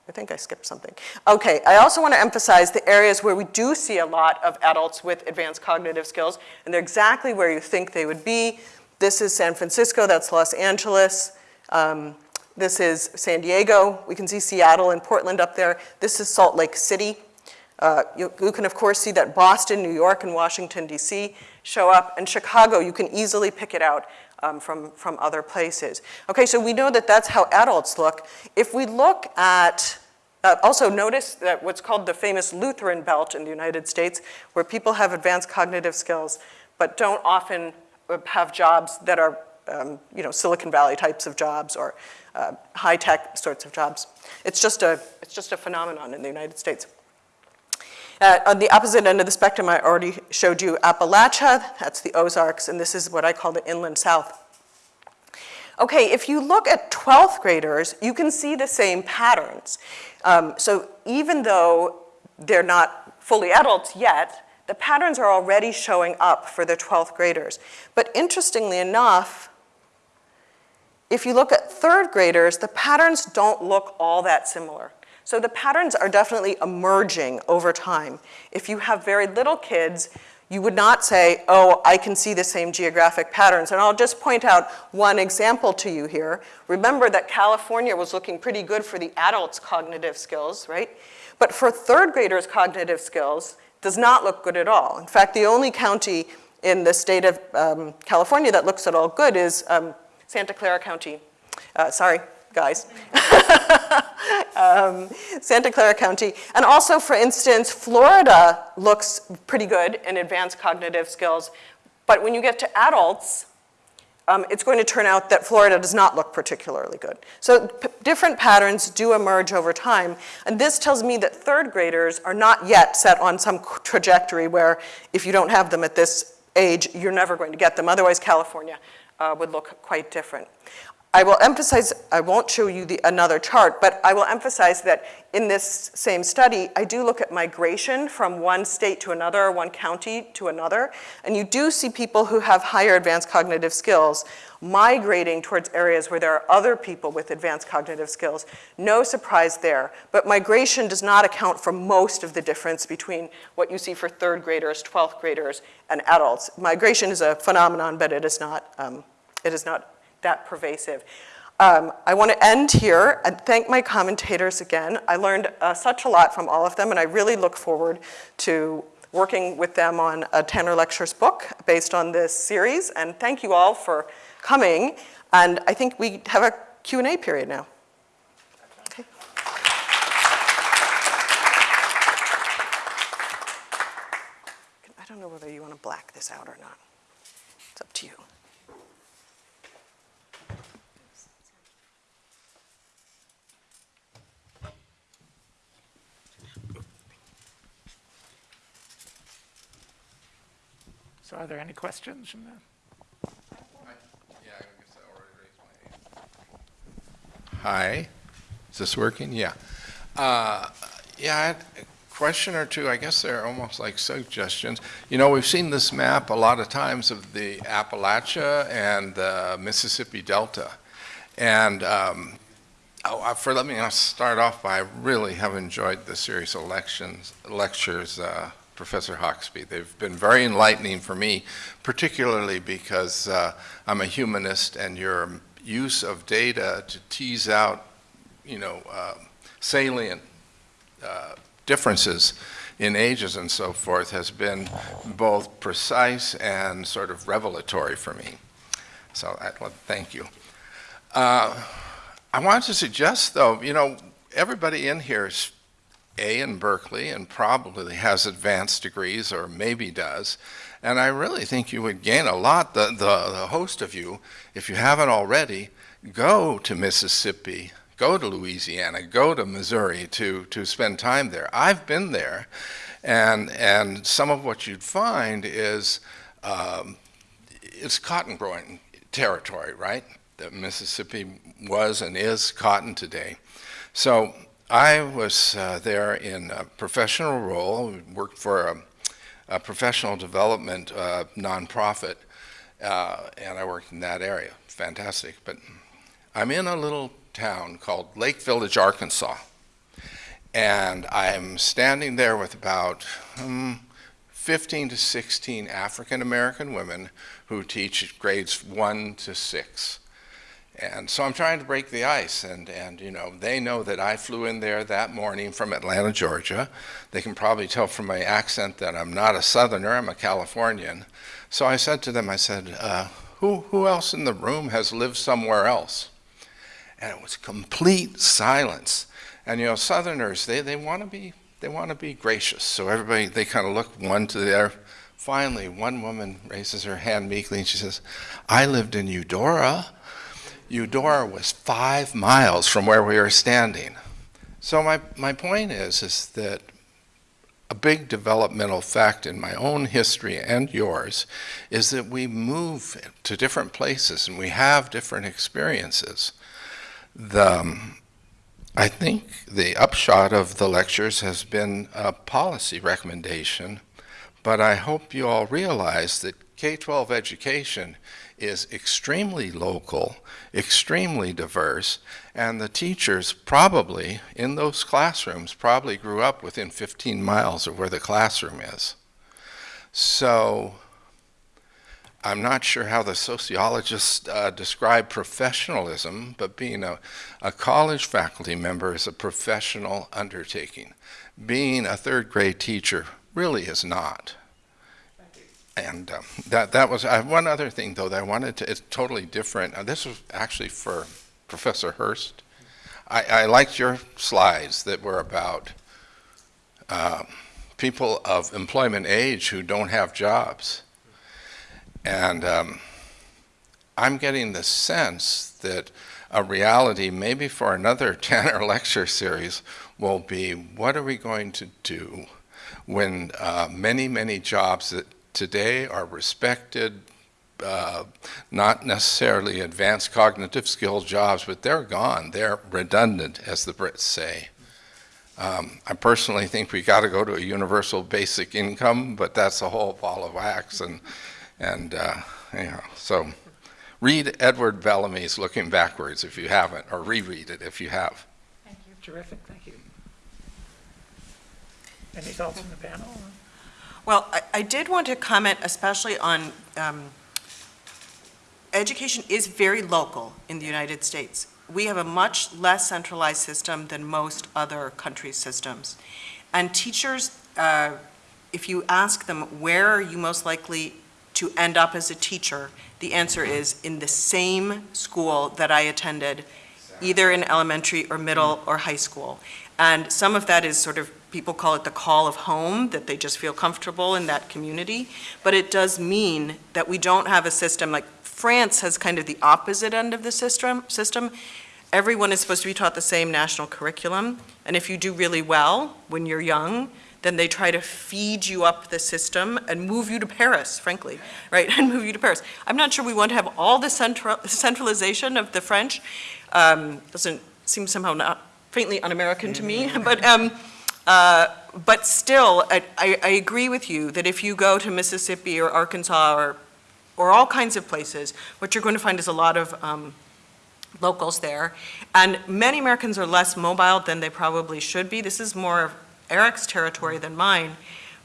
I think I skipped something. Okay, I also want to emphasize the areas where we do see a lot of adults with advanced cognitive skills, and they're exactly where you think they would be. This is San Francisco, that's Los Angeles. Um, this is San Diego. We can see Seattle and Portland up there. This is Salt Lake City. Uh, you, you, can, of course, see that Boston, New York, and Washington, D.C. show up. And Chicago, you can easily pick it out um, from, from other places. Okay, so we know that that's how adults look. If we look at, uh, also notice that what's called the famous Lutheran belt in the United States, where people have advanced cognitive skills, but don't often uh, have jobs that are, um, you know, Silicon Valley types of jobs or uh, high-tech sorts of jobs. It's just, a, it's just a phenomenon in the United States. Uh, on the opposite end of the spectrum, I already showed you Appalachia, that's the Ozarks, and this is what I call the inland south. Okay, if you look at 12th graders, you can see the same patterns. Um, so even though they're not fully adults yet, the patterns are already showing up for the 12th graders. But interestingly enough, if you look at third graders, the patterns don't look all that similar. So the patterns are definitely emerging over time. If you have very little kids, you would not say, oh, I can see the same geographic patterns. And I'll just point out one example to you here. Remember that California was looking pretty good for the adults' cognitive skills, right? But for third graders' cognitive skills, does not look good at all. In fact, the only county in the state of um, California that looks at all good is um, Santa Clara County. Uh, sorry, guys. um, Santa Clara County. And also, for instance, Florida looks pretty good in advanced cognitive skills. But when you get to adults, um, it's going to turn out that Florida does not look particularly good. So different patterns do emerge over time. And this tells me that third graders are not yet set on some trajectory where if you don't have them at this age, you're never going to get them. Otherwise, California uh, would look quite different. I will emphasize, I won't show you the, another chart, but I will emphasize that in this same study, I do look at migration from one state to another, or one county to another, and you do see people who have higher advanced cognitive skills migrating towards areas where there are other people with advanced cognitive skills. No surprise there, but migration does not account for most of the difference between what you see for third graders, 12th graders, and adults. Migration is a phenomenon, but it is not, um, it is not that pervasive. Um, I want to end here and thank my commentators again. I learned uh, such a lot from all of them, and I really look forward to working with them on a Tanner Lectures book based on this series. And thank you all for coming. And I think we have a Q&A period now. Okay. I don't know whether you want to black this out or not. It's up to you. So are there any questions from the? Hi, is this working? Yeah. Uh, Yeah, a question or two, I guess they're almost like suggestions. You know, we've seen this map a lot of times of the Appalachia and the Mississippi Delta. And um, oh, uh, for, let me start off by, I really have enjoyed the series of lectures uh, Professor Hoxby. They've been very enlightening for me, particularly because uh, I'm a humanist and your use of data to tease out, you know, uh, salient uh, differences in ages and so forth has been both precise and sort of revelatory for me. So I, well, thank you. Uh, I wanted to suggest, though, you know, everybody in here a in Berkeley and probably has advanced degrees or maybe does. And I really think you would gain a lot, the, the, the host of you, if you haven't already, go to Mississippi, go to Louisiana, go to Missouri to, to spend time there. I've been there, and, and some of what you'd find is um, it's cotton growing territory, right? That Mississippi was and is cotton today. So I was uh, there in a professional role, worked for a, a professional development uh, nonprofit, uh, and I worked in that area. Fantastic. But I'm in a little town called Lake Village, Arkansas, and I'm standing there with about um, 15 to 16 African American women who teach grades one to six. And so I'm trying to break the ice, and, and you know, they know that I flew in there that morning from Atlanta, Georgia. They can probably tell from my accent that I'm not a Southerner, I'm a Californian. So I said to them, I said, uh, who, who else in the room has lived somewhere else? And it was complete silence. And you know, Southerners, they, they want to be they want to be gracious. So everybody, they kind of look one to the other. Finally, one woman raises her hand meekly and she says, I lived in Eudora. Eudora was five miles from where we were standing. So my, my point is, is that a big developmental fact in my own history and yours is that we move to different places and we have different experiences. The, um, I think the upshot of the lectures has been a policy recommendation, but I hope you all realize that K-12 education is extremely local, extremely diverse, and the teachers probably, in those classrooms, probably grew up within 15 miles of where the classroom is. So I'm not sure how the sociologists uh, describe professionalism, but being a, a college faculty member is a professional undertaking. Being a third grade teacher really is not. And um, that, that was, one other thing though that I wanted to, it's totally different. Uh, this was actually for Professor Hurst. I, I liked your slides that were about uh, people of employment age who don't have jobs. And um, I'm getting the sense that a reality, maybe for another Tanner lecture series, will be what are we going to do when uh, many, many jobs that today are respected, uh, not necessarily advanced cognitive skill jobs, but they're gone. They're redundant, as the Brits say. Um, I personally think we got to go to a universal basic income, but that's a whole ball of wax. And, and uh, so read Edward Bellamy's Looking Backwards if you haven't, or reread it if you have. Thank you. Terrific, thank you. Any thoughts from the panel? Well, I, I did want to comment especially on, um, education is very local in the United States. We have a much less centralized system than most other countries' systems. And teachers, uh, if you ask them, where are you most likely to end up as a teacher? The answer is in the same school that I attended, either in elementary or middle or high school. And some of that is sort of, people call it the call of home, that they just feel comfortable in that community. But it does mean that we don't have a system, like France has kind of the opposite end of the system. system. Everyone is supposed to be taught the same national curriculum. And if you do really well when you're young, then they try to feed you up the system and move you to Paris, frankly, right, and move you to Paris. I'm not sure we want to have all the central, centralization of the French. Um, doesn't seem somehow not faintly un-American to me, but, um, uh, but still, I, I, I agree with you that if you go to Mississippi or Arkansas or, or all kinds of places, what you're going to find is a lot of um, locals there. And many Americans are less mobile than they probably should be. This is more of Erik's territory than mine.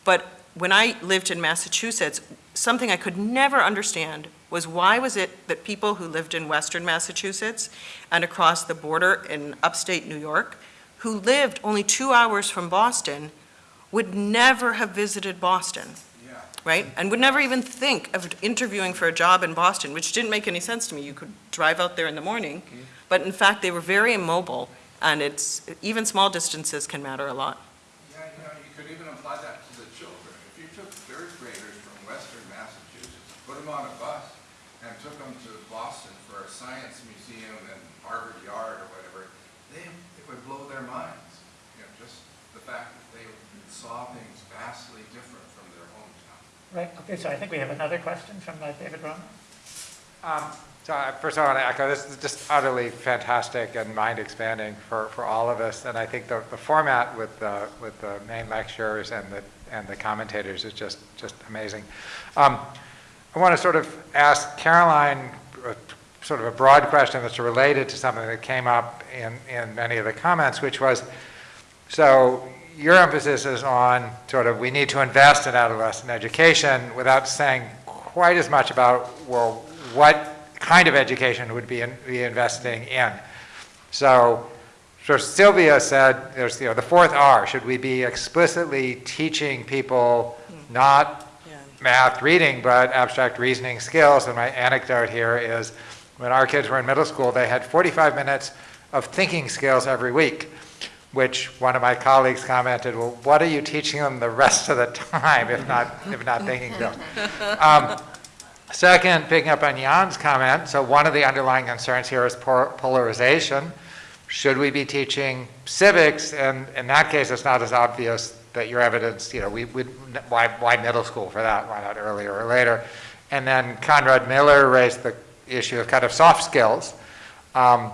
But when I lived in Massachusetts, something I could never understand was why was it that people who lived in western Massachusetts and across the border in upstate New York, who lived only two hours from Boston, would never have visited Boston, Yeah. right? And would never even think of interviewing for a job in Boston, which didn't make any sense to me. You could drive out there in the morning, mm-hmm. but in fact, they were very immobile, and it's, even small distances can matter a lot. Yeah, you know, you could even apply that to the children. If you took third graders from western Massachusetts, put them on a bus, and took them to Boston for a science museum and Harvard Yard or whatever, they, it would blow their minds. You know, just the fact that they saw things vastly different from their hometown. Right, okay, so I think we have another question from uh, David Romer. Um, So I- first I want to echo, this is just utterly fantastic and mind-expanding for, for all of us. And I think the, the format with the, with the main lectures and the, and the commentators is just, just amazing. Um, I want to sort of ask Caroline a- sort of a broad question that's related to something that came up in, in many of the comments, which was, so your emphasis is on sort of, we need to invest in adolescent education without saying quite as much about, well, what kind of education would be, in, be investing in. So, so Sylvia said, there's, you know, the fourth R, should we be explicitly teaching people hmm. not Yeah. math, reading, but abstract reasoning skills? And my anecdote here is, when our kids were in middle school, they had 45 minutes of thinking skills every week, which one of my colleagues commented, well, what are you teaching them the rest of the time, if not, if not thinking skills? Um, Second, picking up on Jan's comment, so one of the underlying concerns here is polarization. Should we be teaching civics? And in that case, it's not as obvious that your evidence, you know, we, we, why, why middle school for that? Why not earlier or later? And then Conrad Miller raised the issue of kind of soft skills. Um,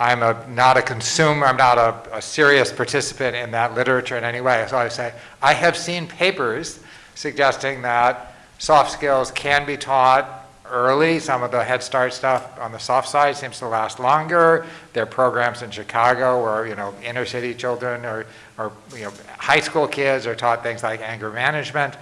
I'm a, not a consumer, I'm not a, a serious participant in that literature in any way. So I say, I have seen papers suggesting that soft skills can be taught early. Some of the Head Start stuff on the soft side seems to last longer. There are programs in Chicago where, you know, inner city children or, or, you know, high school kids are taught things like anger management.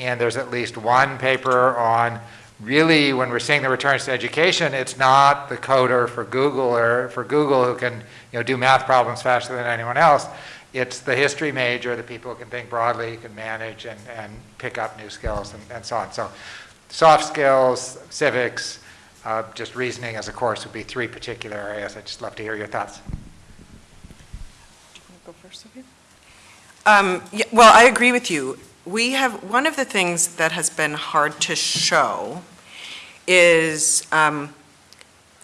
And there's at least one paper on really, when we're seeing the returns to education, it's not the coder for Google or for Google who can, you know, do math problems faster than anyone else. It's the history major, the people who can think broadly, can manage and, and pick up new skills and, and so on. So soft skills, civics, uh, just reasoning as a course would be three particular areas. I'd just love to hear your thoughts. You go first, Sophia? Um, yeah, well, I agree with you. We have, one of the things that has been hard to show is, um,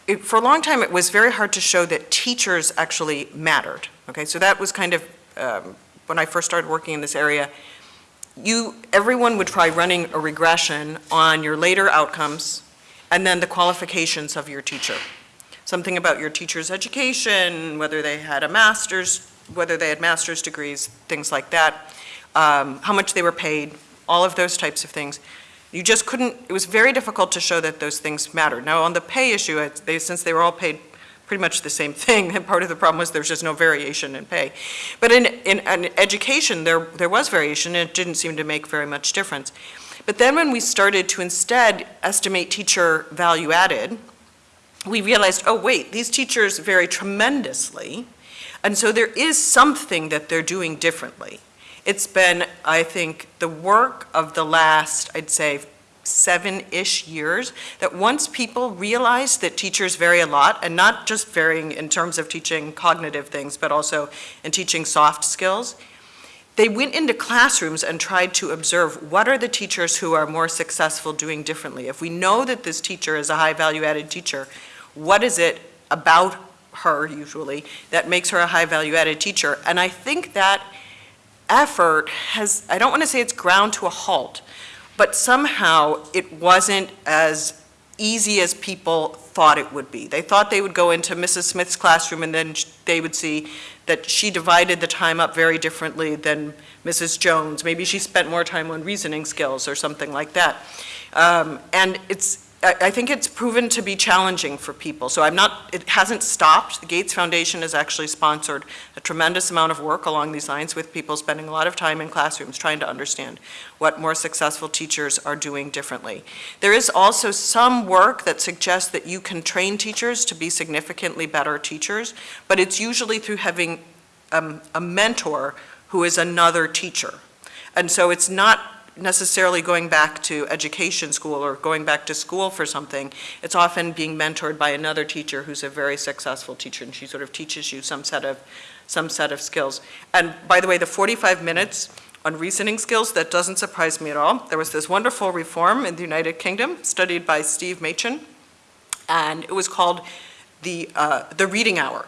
it, for a long time, it was very hard to show that teachers actually mattered. Okay, so that was kind of, um, when I first started working in this area, you, everyone would try running a regression on your later outcomes and then the qualifications of your teacher. Something about your teacher's education, whether they had a master's, whether they had master's degrees, things like that, um, how much they were paid, all of those types of things. You just couldn't, it was very difficult to show that those things mattered. Now, on the pay issue, they, since they were all paid pretty much the same thing, and part of the problem was there's just no variation in pay. But in, in, in education, there, there was variation, and it didn't seem to make very much difference. But then when we started to instead estimate teacher value added, we realized, oh, wait, these teachers vary tremendously, and so there is something that they're doing differently. It's been, I think, the work of the last, I'd say, seven-ish years, that once people realize that teachers vary a lot, and not just varying in terms of teaching cognitive things, but also in teaching soft skills, they went into classrooms and tried to observe what are the teachers who are more successful doing differently. If we know that this teacher is a high value-added teacher, what is it about her, usually, that makes her a high value-added teacher? And I think that effort has, I don't want to say it's ground to a halt, but somehow it wasn't as easy as people thought it would be. They thought they would go into Mrs. Smith's classroom and then they would see that she divided the time up very differently than Mrs. Jones. Maybe she spent more time on reasoning skills or something like that. Um, And it's, I, think it's proven to be challenging for people. So I'm not, it hasn't stopped. The Gates Foundation has actually sponsored a tremendous amount of work along these lines with people spending a lot of time in classrooms trying to understand what more successful teachers are doing differently. There is also some work that suggests that you can train teachers to be significantly better teachers, but it's usually through having um, a mentor who is another teacher. And so it's not necessarily going back to education school or going back to school for something. It's often being mentored by another teacher who's a very successful teacher, and she sort of teaches you some set of, some set of skills. And by the way, the 45 minutes on reasoning skills, that doesn't surprise me at all. There was this wonderful reform in the United Kingdom studied by Steve Machin, and it was called the, uh, the reading hour.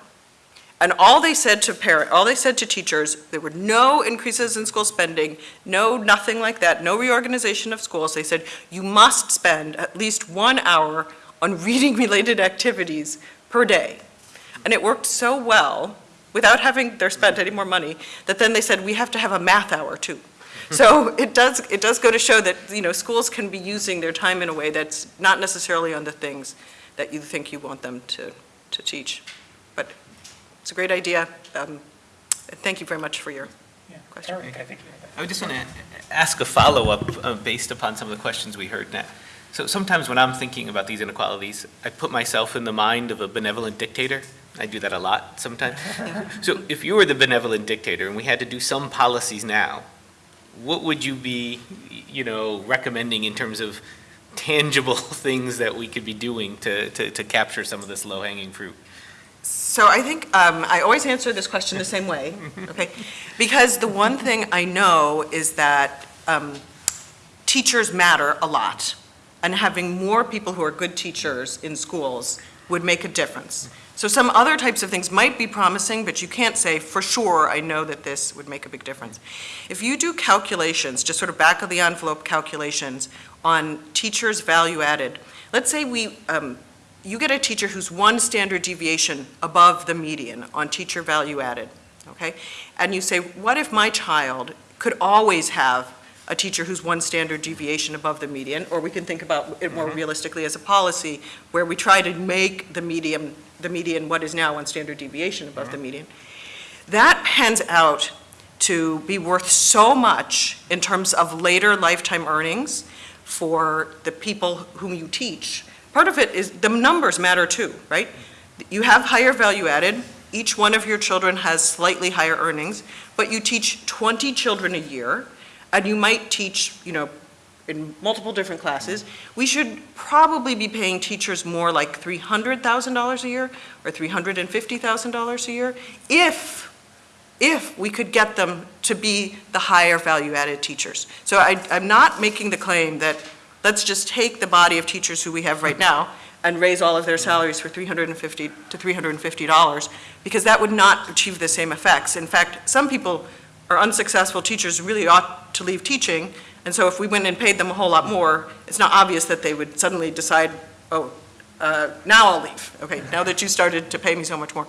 And all they said to parent, all they said to teachers, there were no increases in school spending, no, nothing like that, no reorganization of schools. They said, you must spend at least one hour on reading-related activities per day. And it worked so well, without having their spent any more money, that then they said, we have to have a math hour too. Hmm. So it does, it does go to show that, you know, schools can be using their time in a way that's not necessarily on the things that you think you want them to, to teach. But it's a great idea. Um, Thank you very much for your question. Erik, I think you I would just want to ask a follow-up uh, based upon some of the questions we heard now. So sometimes when I'm thinking about these inequalities, I put myself in the mind of a benevolent dictator. I do that a lot sometimes. So if you were the benevolent dictator and we had to do some policies now, what would you be, you know, recommending in terms of tangible things that we could be doing to, to, to capture some of this low-hanging fruit? So I think, um, I always answer this question the same way, okay? Because the one thing I know is that, um, teachers matter a lot. And having more people who are good teachers in schools would make a difference. So some other types of things might be promising, but you can't say, for sure, I know that this would make a big difference. If you do calculations, just sort of back of the envelope calculations on teachers' value added, let's say we, um, you get a teacher who's one standard deviation above the median on teacher value added, okay? And you say, what if my child could always have a teacher who's one standard deviation above the median? Or we can think about it more mm-hmm. realistically as a policy where we try to make the median, the median what is now one standard deviation above the mm-hmm. median. That pans out to be worth so much in terms of later lifetime earnings for the people whom you teach. Part of it is, the numbers matter too, right? You have higher value added, each one of your children has slightly higher earnings, but you teach 20 children a year, and you might teach, you know, in multiple different classes. We should probably be paying teachers more like $300,000 a year or $350,000 a year if, if we could get them to be the higher value added teachers. So I, I'm not making the claim that let's just take the body of teachers who we have right now and raise all of their salaries for 350 to $350, because that would not achieve the same effects. In fact, some people are unsuccessful teachers really ought to leave teaching, and so if we went and paid them a whole lot more, it's not obvious that they would suddenly decide, oh, uh, now I'll leave, okay, now that you started to pay me so much more.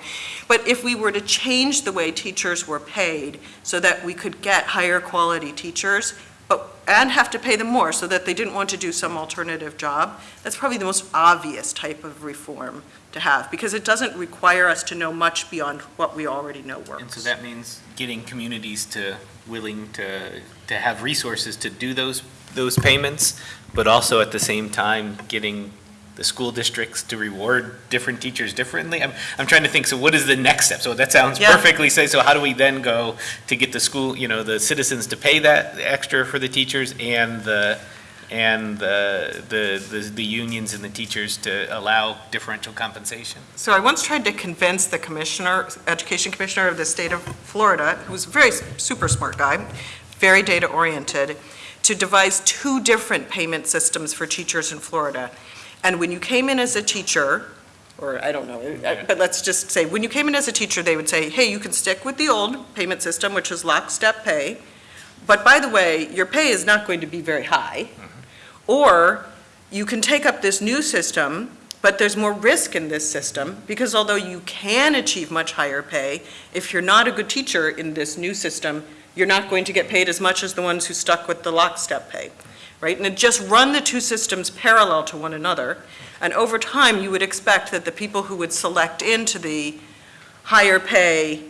But if we were to change the way teachers were paid so that we could get higher quality teachers, but, and have to pay them more so that they didn't want to do some alternative job, that's probably the most obvious type of reform to have, because it doesn't require us to know much beyond what we already know works. And so that means getting communities to, willing to, to have resources to do those, those payments, but also at the same time, getting the school districts to reward different teachers differently? I'm, I'm trying to think, so what is the next step? So that sounds Yeah. perfectly say, so how do we then go to get the school, you know, the citizens to pay that extra for the teachers and the, and the, the, the the unions and the teachers to allow differential compensation? So I once tried to convince the commissioner, education commissioner of the state of Florida, who's a very super smart guy, very data-oriented, to devise two different payment systems for teachers in Florida. And when you came in as a teacher, or I don't know, uh, but let's just say, when you came in as a teacher, they would say, hey, you can stick with the old payment system, which is lockstep pay, but by the way, your pay is not going to be very high. Or you can take up this new system, but there's more risk in this system, because although you can achieve much higher pay, if you're not a good teacher in this new system, you're not going to get paid as much as the ones who stuck with the lockstep pay, right? And just run the two systems parallel to one another, and over time, you would expect that the people who would select into the higher pay,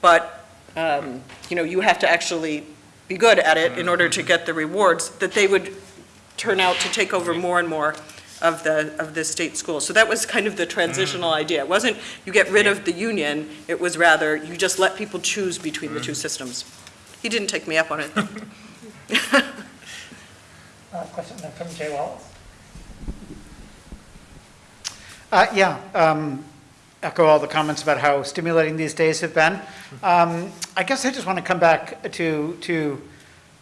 but, um, you know, you have to actually be good at it in order to get the rewards, that they would turn out to take over more and more of the, of the state schools. So that was kind of the transitional idea. It wasn't you get rid of the union, it was rather you just let people choose between the two systems. He didn't take me up on it. Uh, Question from Jay Wallace? Uh, Yeah, um, echo all the comments about how stimulating these days have been. Um, I guess I just want to come back to, to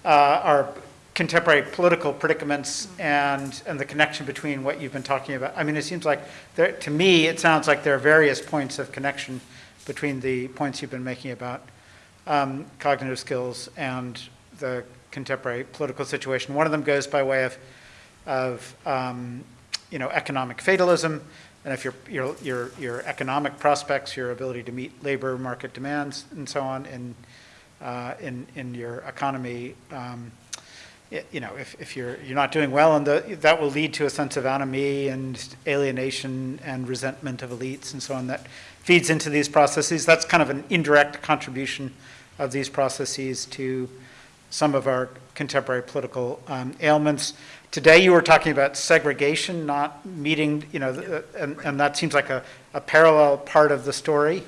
uh, our contemporary political predicaments and, and the connection between what you've been talking about. I mean, it seems like, there, to me, it sounds like there are various points of connection between the points you've been making about um, cognitive skills and the contemporary political situation. One of them goes by way of, of um, you know, economic fatalism, and if your, your, your, your economic prospects, your ability to meet labor market demands and so on in, uh, in, in your economy, um, y- you know, if, if you're, you're not doing well, and that will lead to a sense of anomie and alienation and resentment of elites and so on that feeds into these processes. That's kind of an indirect contribution of these processes to some of our contemporary political um, ailments. Today, you were talking about segregation, not meeting, you know, and, and that seems like a, a parallel part of the story.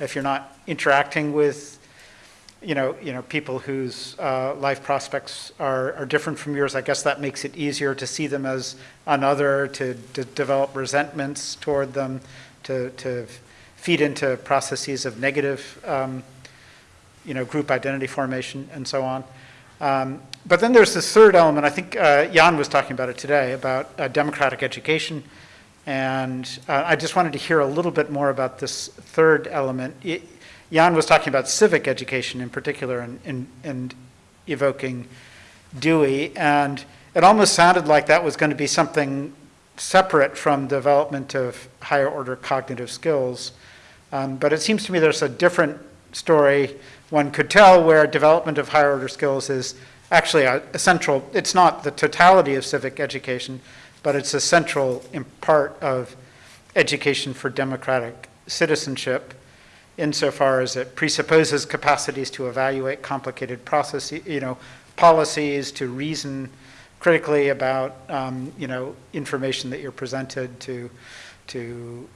If you're not interacting with, you know, you know, people whose uh, life prospects are, are different from yours, I guess that makes it easier to see them as another, to, to develop resentments toward them, to, to feed into processes of negative, um, you know, group identity formation and so on. Um, But then there's this third element, I think uh, Jan was talking about it today, about uh, democratic education. And uh, I just wanted to hear a little bit more about this third element. Y- Jan was talking about civic education in particular and, and, and evoking Dewey. And it almost sounded like that was going to be something separate from development of higher order cognitive skills. Um, but it seems to me there's a different story one could tell where development of higher order skills is actually a, a central, it's not the totality of civic education, but it's a central part of education for democratic citizenship insofar as it presupposes capacities to evaluate complicated processes, you know, policies, to reason critically about, um, you know, information that you're presented to, to,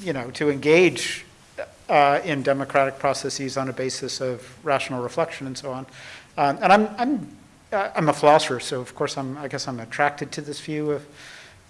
you know, to engage uh, in democratic processes on a basis of rational reflection and so on. Um, and I'm, I'm, uh, I'm a philosopher, so of course I'm, I guess I'm attracted to this view of,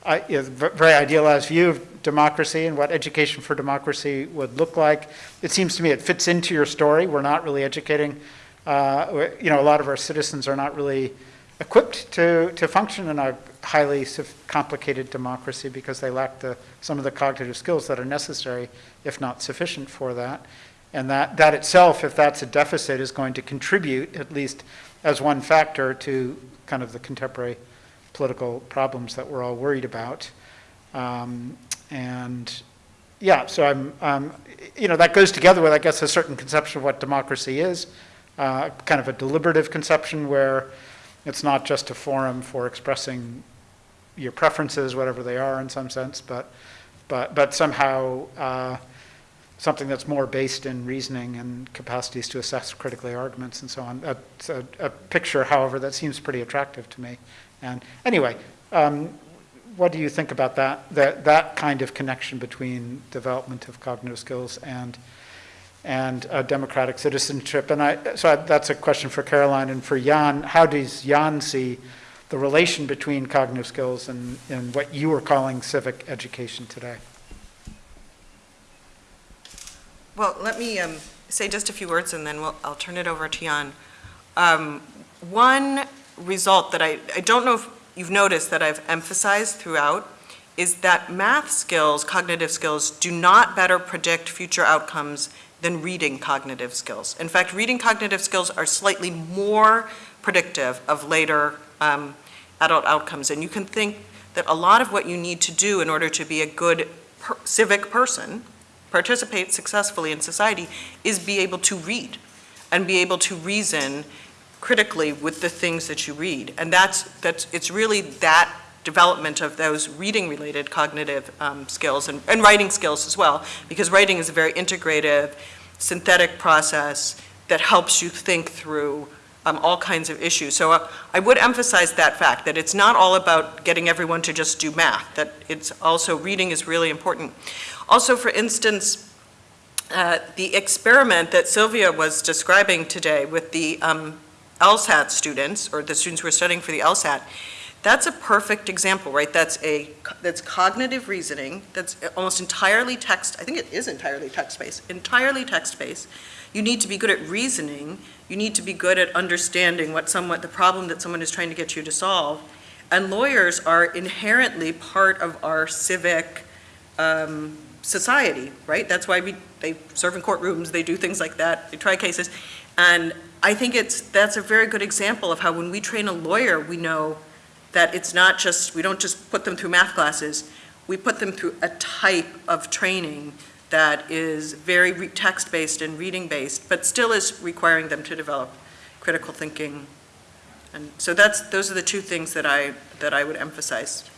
I, you know, very idealized view of democracy and what education for democracy would look like. It seems to me it fits into your story. We're not really educating, uh, you know, a lot of our citizens are not really equipped to, to function in a highly complicated democracy because they lack the, some of the cognitive skills that are necessary, if not sufficient for that. And that, that itself, if that's a deficit, is going to contribute, at least as one factor, to kind of the contemporary political problems that we're all worried about. Um, and yeah, so I'm, um, you know, that goes together with, I guess, a certain conception of what democracy is, uh, kind of a deliberative conception where it's not just a forum for expressing your preferences, whatever they are in some sense, but, but, but somehow uh, something that's more based in reasoning and capacities to assess critically arguments and so on. That's a, a picture, however, that seems pretty attractive to me. And anyway, um, what do you think about that, that, that kind of connection between development of cognitive skills and, and uh, democratic citizenship? And I, so I, that's a question for Caroline and for Jan. How does Jan see the relation between cognitive skills and, and what you are calling civic education today? Well, let me um, say just a few words, and then we'll, I'll turn it over to Jan. Um, One result that I, I don't know if you've noticed that I've emphasized throughout is that math skills, cognitive skills, do not better predict future outcomes than reading cognitive skills. In fact, reading cognitive skills are slightly more predictive of later um, adult outcomes. And you can think that a lot of what you need to do in order to be a good per- civic person, participate successfully in society, is be able to read and be able to reason critically with the things that you read. And that's, that's, it's really that development of those reading-related cognitive um, skills and, and writing skills as well, because writing is a very integrative, synthetic process that helps you think through um, all kinds of issues. So uh, I would emphasize that fact, that it's not all about getting everyone to just do math, that it's also, reading is really important. Also, for instance, uh, the experiment that Silvia was describing today with the um, LSAT students, or the students who are studying for the LSAT, that's a perfect example, right? That's a, that's cognitive reasoning, that's almost entirely text, I think it is entirely text-based, entirely text-based. You need to be good at reasoning, you need to be good at understanding what someone, the problem that someone is trying to get you to solve. And lawyers are inherently part of our civic um, society, right? That's why we, they serve in courtrooms, they do things like that, they try cases. And I think it's, that's a very good example of how when we train a lawyer, we know that it's not just, we don't just put them through math classes, we put them through a type of training that is very text-based and reading-based, but still is requiring them to develop critical thinking. And so that's, those are the two things that I, that I would emphasize.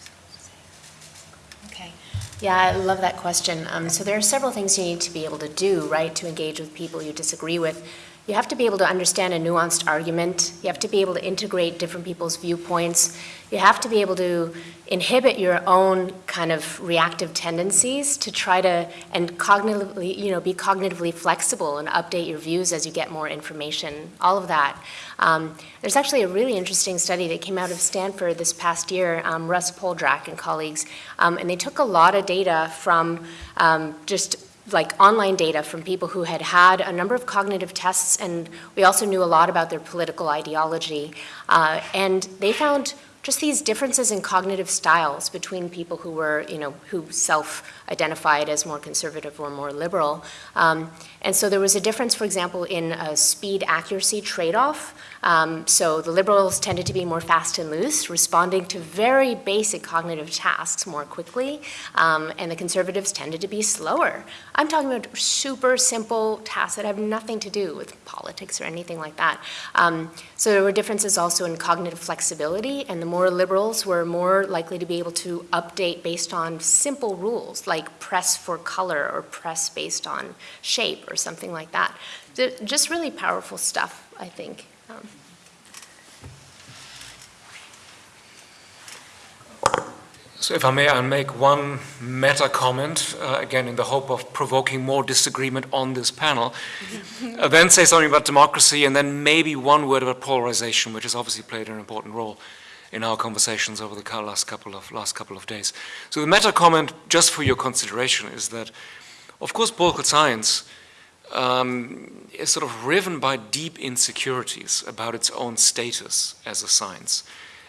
Okay. Yeah, I love that question. Um, so there are several things you need to be able to do, right, to engage with people you disagree with. You have to be able to understand a nuanced argument. You have to be able to integrate different people's viewpoints. You have to be able to inhibit your own kind of reactive tendencies to try to, and cognitively, you know, be cognitively flexible and update your views as you get more information, all of that. Um, there's actually a really interesting study that came out of Stanford this past year, um, Russ Poldrack and colleagues, um, and they took a lot of data from um, just like online data from people who had had a number of cognitive tests, and we also knew a lot about their political ideology. Uh, and they found just these differences in cognitive styles between people who were, you know, who self-identified as more conservative or more liberal. Um, and so there was a difference, for example, in a speed accuracy trade-off. Um, so the liberals tended to be more fast and loose, responding to very basic cognitive tasks more quickly, um, and the conservatives tended to be slower. I'm talking about super simple tasks that have nothing to do with politics or anything like that. Um, so there were differences also in cognitive flexibility, and the more liberals were more likely to be able to update based on simple rules, like press for color or press based on shape or something like that. Just really powerful stuff, I think. Um, So if I may, I'll make one meta comment, uh, again, in the hope of provoking more disagreement on this panel. uh, then say something about democracy, and then maybe one word about polarization, which has obviously played an important role in our conversations over the last couple of, last couple of days. So the meta comment, just for your consideration, is that, of course, political science um, is sort of riven by deep insecurities about its own status as a science.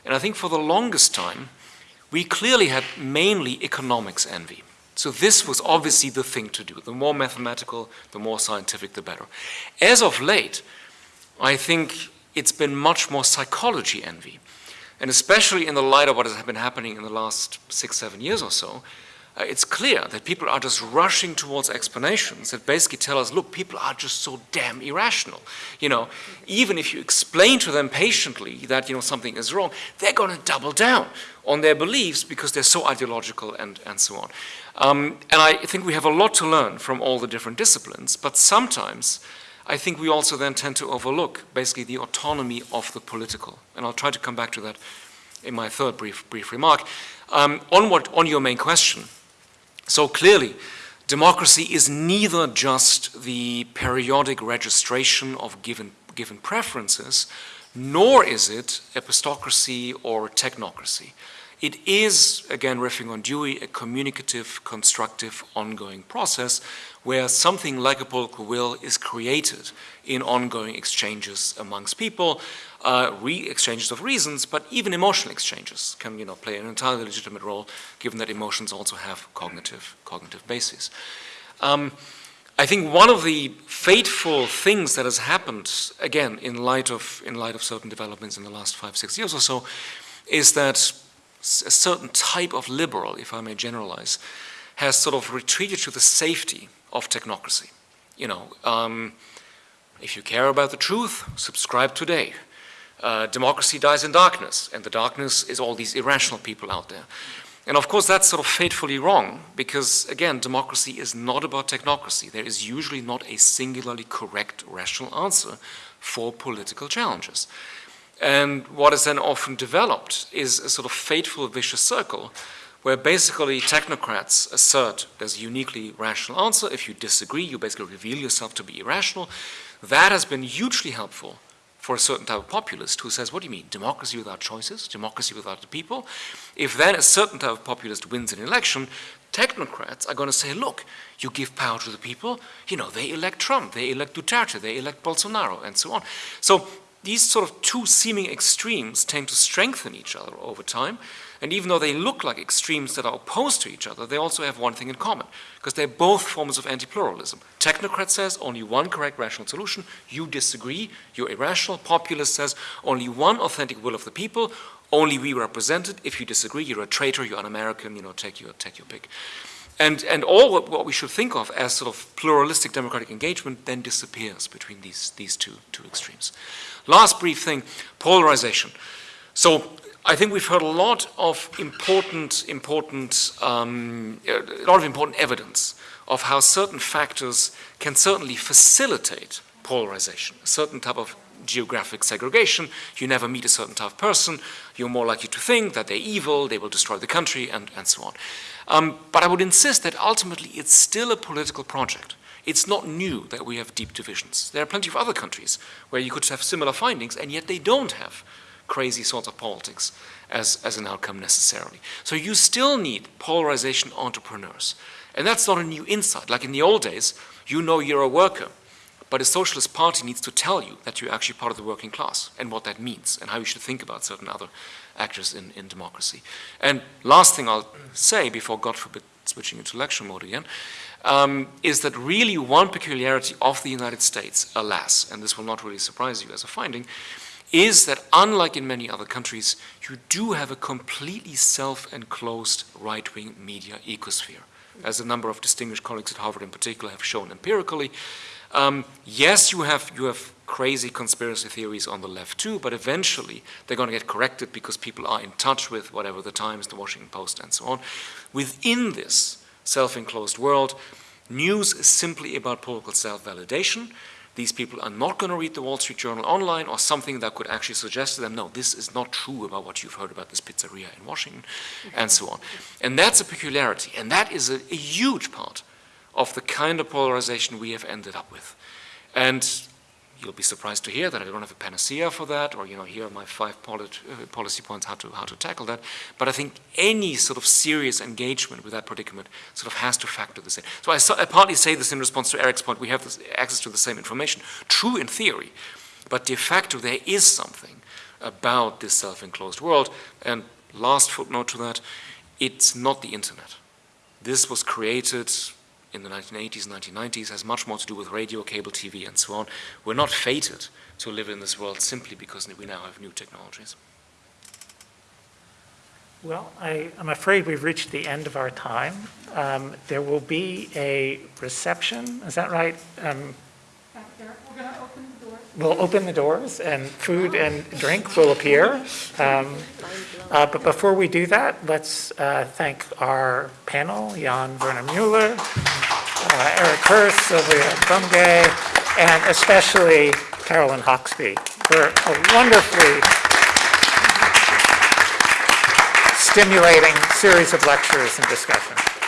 And I think for the longest time, we clearly had mainly economics envy. So this was obviously the thing to do. The more mathematical, the more scientific, the better. As of late, I think it's been much more psychology envy. And especially in the light of what has been happening in the last six, seven years or so, uh, it's clear that people are just rushing towards explanations that basically tell us, look, people are just so damn irrational. You know, even if you explain to them patiently that, you know, something is wrong, they're going to double down on their beliefs because they're so ideological and, and so on. Um, and I think we have a lot to learn from all the different disciplines, but sometimes I think we also then tend to overlook basically the autonomy of the political. And I'll try to come back to that in my third brief, brief remark. Um, on, what, on your main question, so clearly, democracy is neither just the periodic registration of given, given preferences, nor is it epistocracy or technocracy. It is, again riffing on Dewey, a communicative, constructive, ongoing process where something like a political will is created in ongoing exchanges amongst people, uh, exchanges of reasons, but even emotional exchanges can you know, play an entirely legitimate role given that emotions also have cognitive, cognitive bases. Um, I think one of the fateful things that has happened, again, in light of, in light of certain developments in the last five, six years or so, is that a certain type of liberal, if I may generalize, has sort of retreated to the safety of technocracy. You know, um, if you care about the truth, subscribe today. Uh, democracy dies in darkness, and the darkness is all these irrational people out there. And of course, that's sort of fatefully wrong, because again, democracy is not about technocracy. There is usually not a singularly correct rational answer for political challenges. And what is then often developed is a sort of fateful vicious circle where basically technocrats assert there's a uniquely rational answer. If you disagree, you basically reveal yourself to be irrational. That has been hugely helpful for a certain type of populist who says, what do you mean, democracy without choices, democracy without the people? If then a certain type of populist wins an election, technocrats are going to say, look, you give power to the people, you know, they elect Trump, they elect Duterte, they elect Bolsonaro, and so on. So these sort of two seeming extremes tend to strengthen each other over time. And even though they look like extremes that are opposed to each other, they also have one thing in common, because they're both forms of anti-pluralism. Technocrat says only one correct rational solution. You disagree, you're irrational. Populist says only one authentic will of the people, only we represent it. If you disagree, you're a traitor, you're an American, you know, take your, take your pick. And, and all what, what we should think of as sort of pluralistic democratic engagement then disappears between these, these two, two extremes. Last brief thing, polarization. So I think we've heard a lot of important, important, um, a lot of important evidence of how certain factors can certainly facilitate polarization, a certain type of geographic segregation. You never meet a certain type of person. You're more likely to think that they're evil, they will destroy the country, and, and so on. Um, but I would insist that ultimately it's still a political project. It's not new that we have deep divisions. There are plenty of other countries where you could have similar findings, and yet they don't have crazy sorts of politics as, as an outcome necessarily. So you still need polarization entrepreneurs. And that's not a new insight. Like in the old days, you know you're a worker, but a socialist party needs to tell you that you're actually part of the working class and what that means and how you should think about certain other actors in, in democracy. And last thing I'll say before, God forbid, switching into lecture mode again, um, is that really one peculiarity of the United States, alas, and this will not really surprise you as a finding, is that unlike in many other countries, you do have a completely self-enclosed right-wing media ecosphere, as a number of distinguished colleagues at Harvard in particular have shown empirically. Um, yes, you have, you have crazy conspiracy theories on the left too, but eventually they're going to get corrected because people are in touch with whatever the Times, the Washington Post, and so on. Within this self-enclosed world, news is simply about political self-validation, these people are not going to read the Wall Street Journal online or something that could actually suggest to them, no, this is not true about what you've heard about this pizzeria in Washington, and so on. And that's a peculiarity, and that is a, a huge part of the kind of polarization we have ended up with. And you'll be surprised to hear that I don't have a panacea for that, or you know, here are my five polit, uh, policy points how to how to tackle that. But I think any sort of serious engagement with that predicament sort of has to factor this in. So I, so I partly say this in response to Erik's point: we have this access to the same information. True in theory, but de facto there is something about this self-enclosed world. And last footnote to that: it's not the internet. This was created in the 1980s, 1990s has much more to do with radio, cable TV, and so on. We're not fated to live in this world simply because we now have new technologies. Well, I, I'm afraid we've reached the end of our time. Um, there will be a reception, is that right? Um, We'll open the doors and food and drink will appear. Um, uh, But before we do that, let's uh, thank our panel, Jan Werner Mueller, uh, Erik Hurst, Silvia Bunge, and especially Caroline Hoxby for a wonderfully stimulating series of lectures and discussion.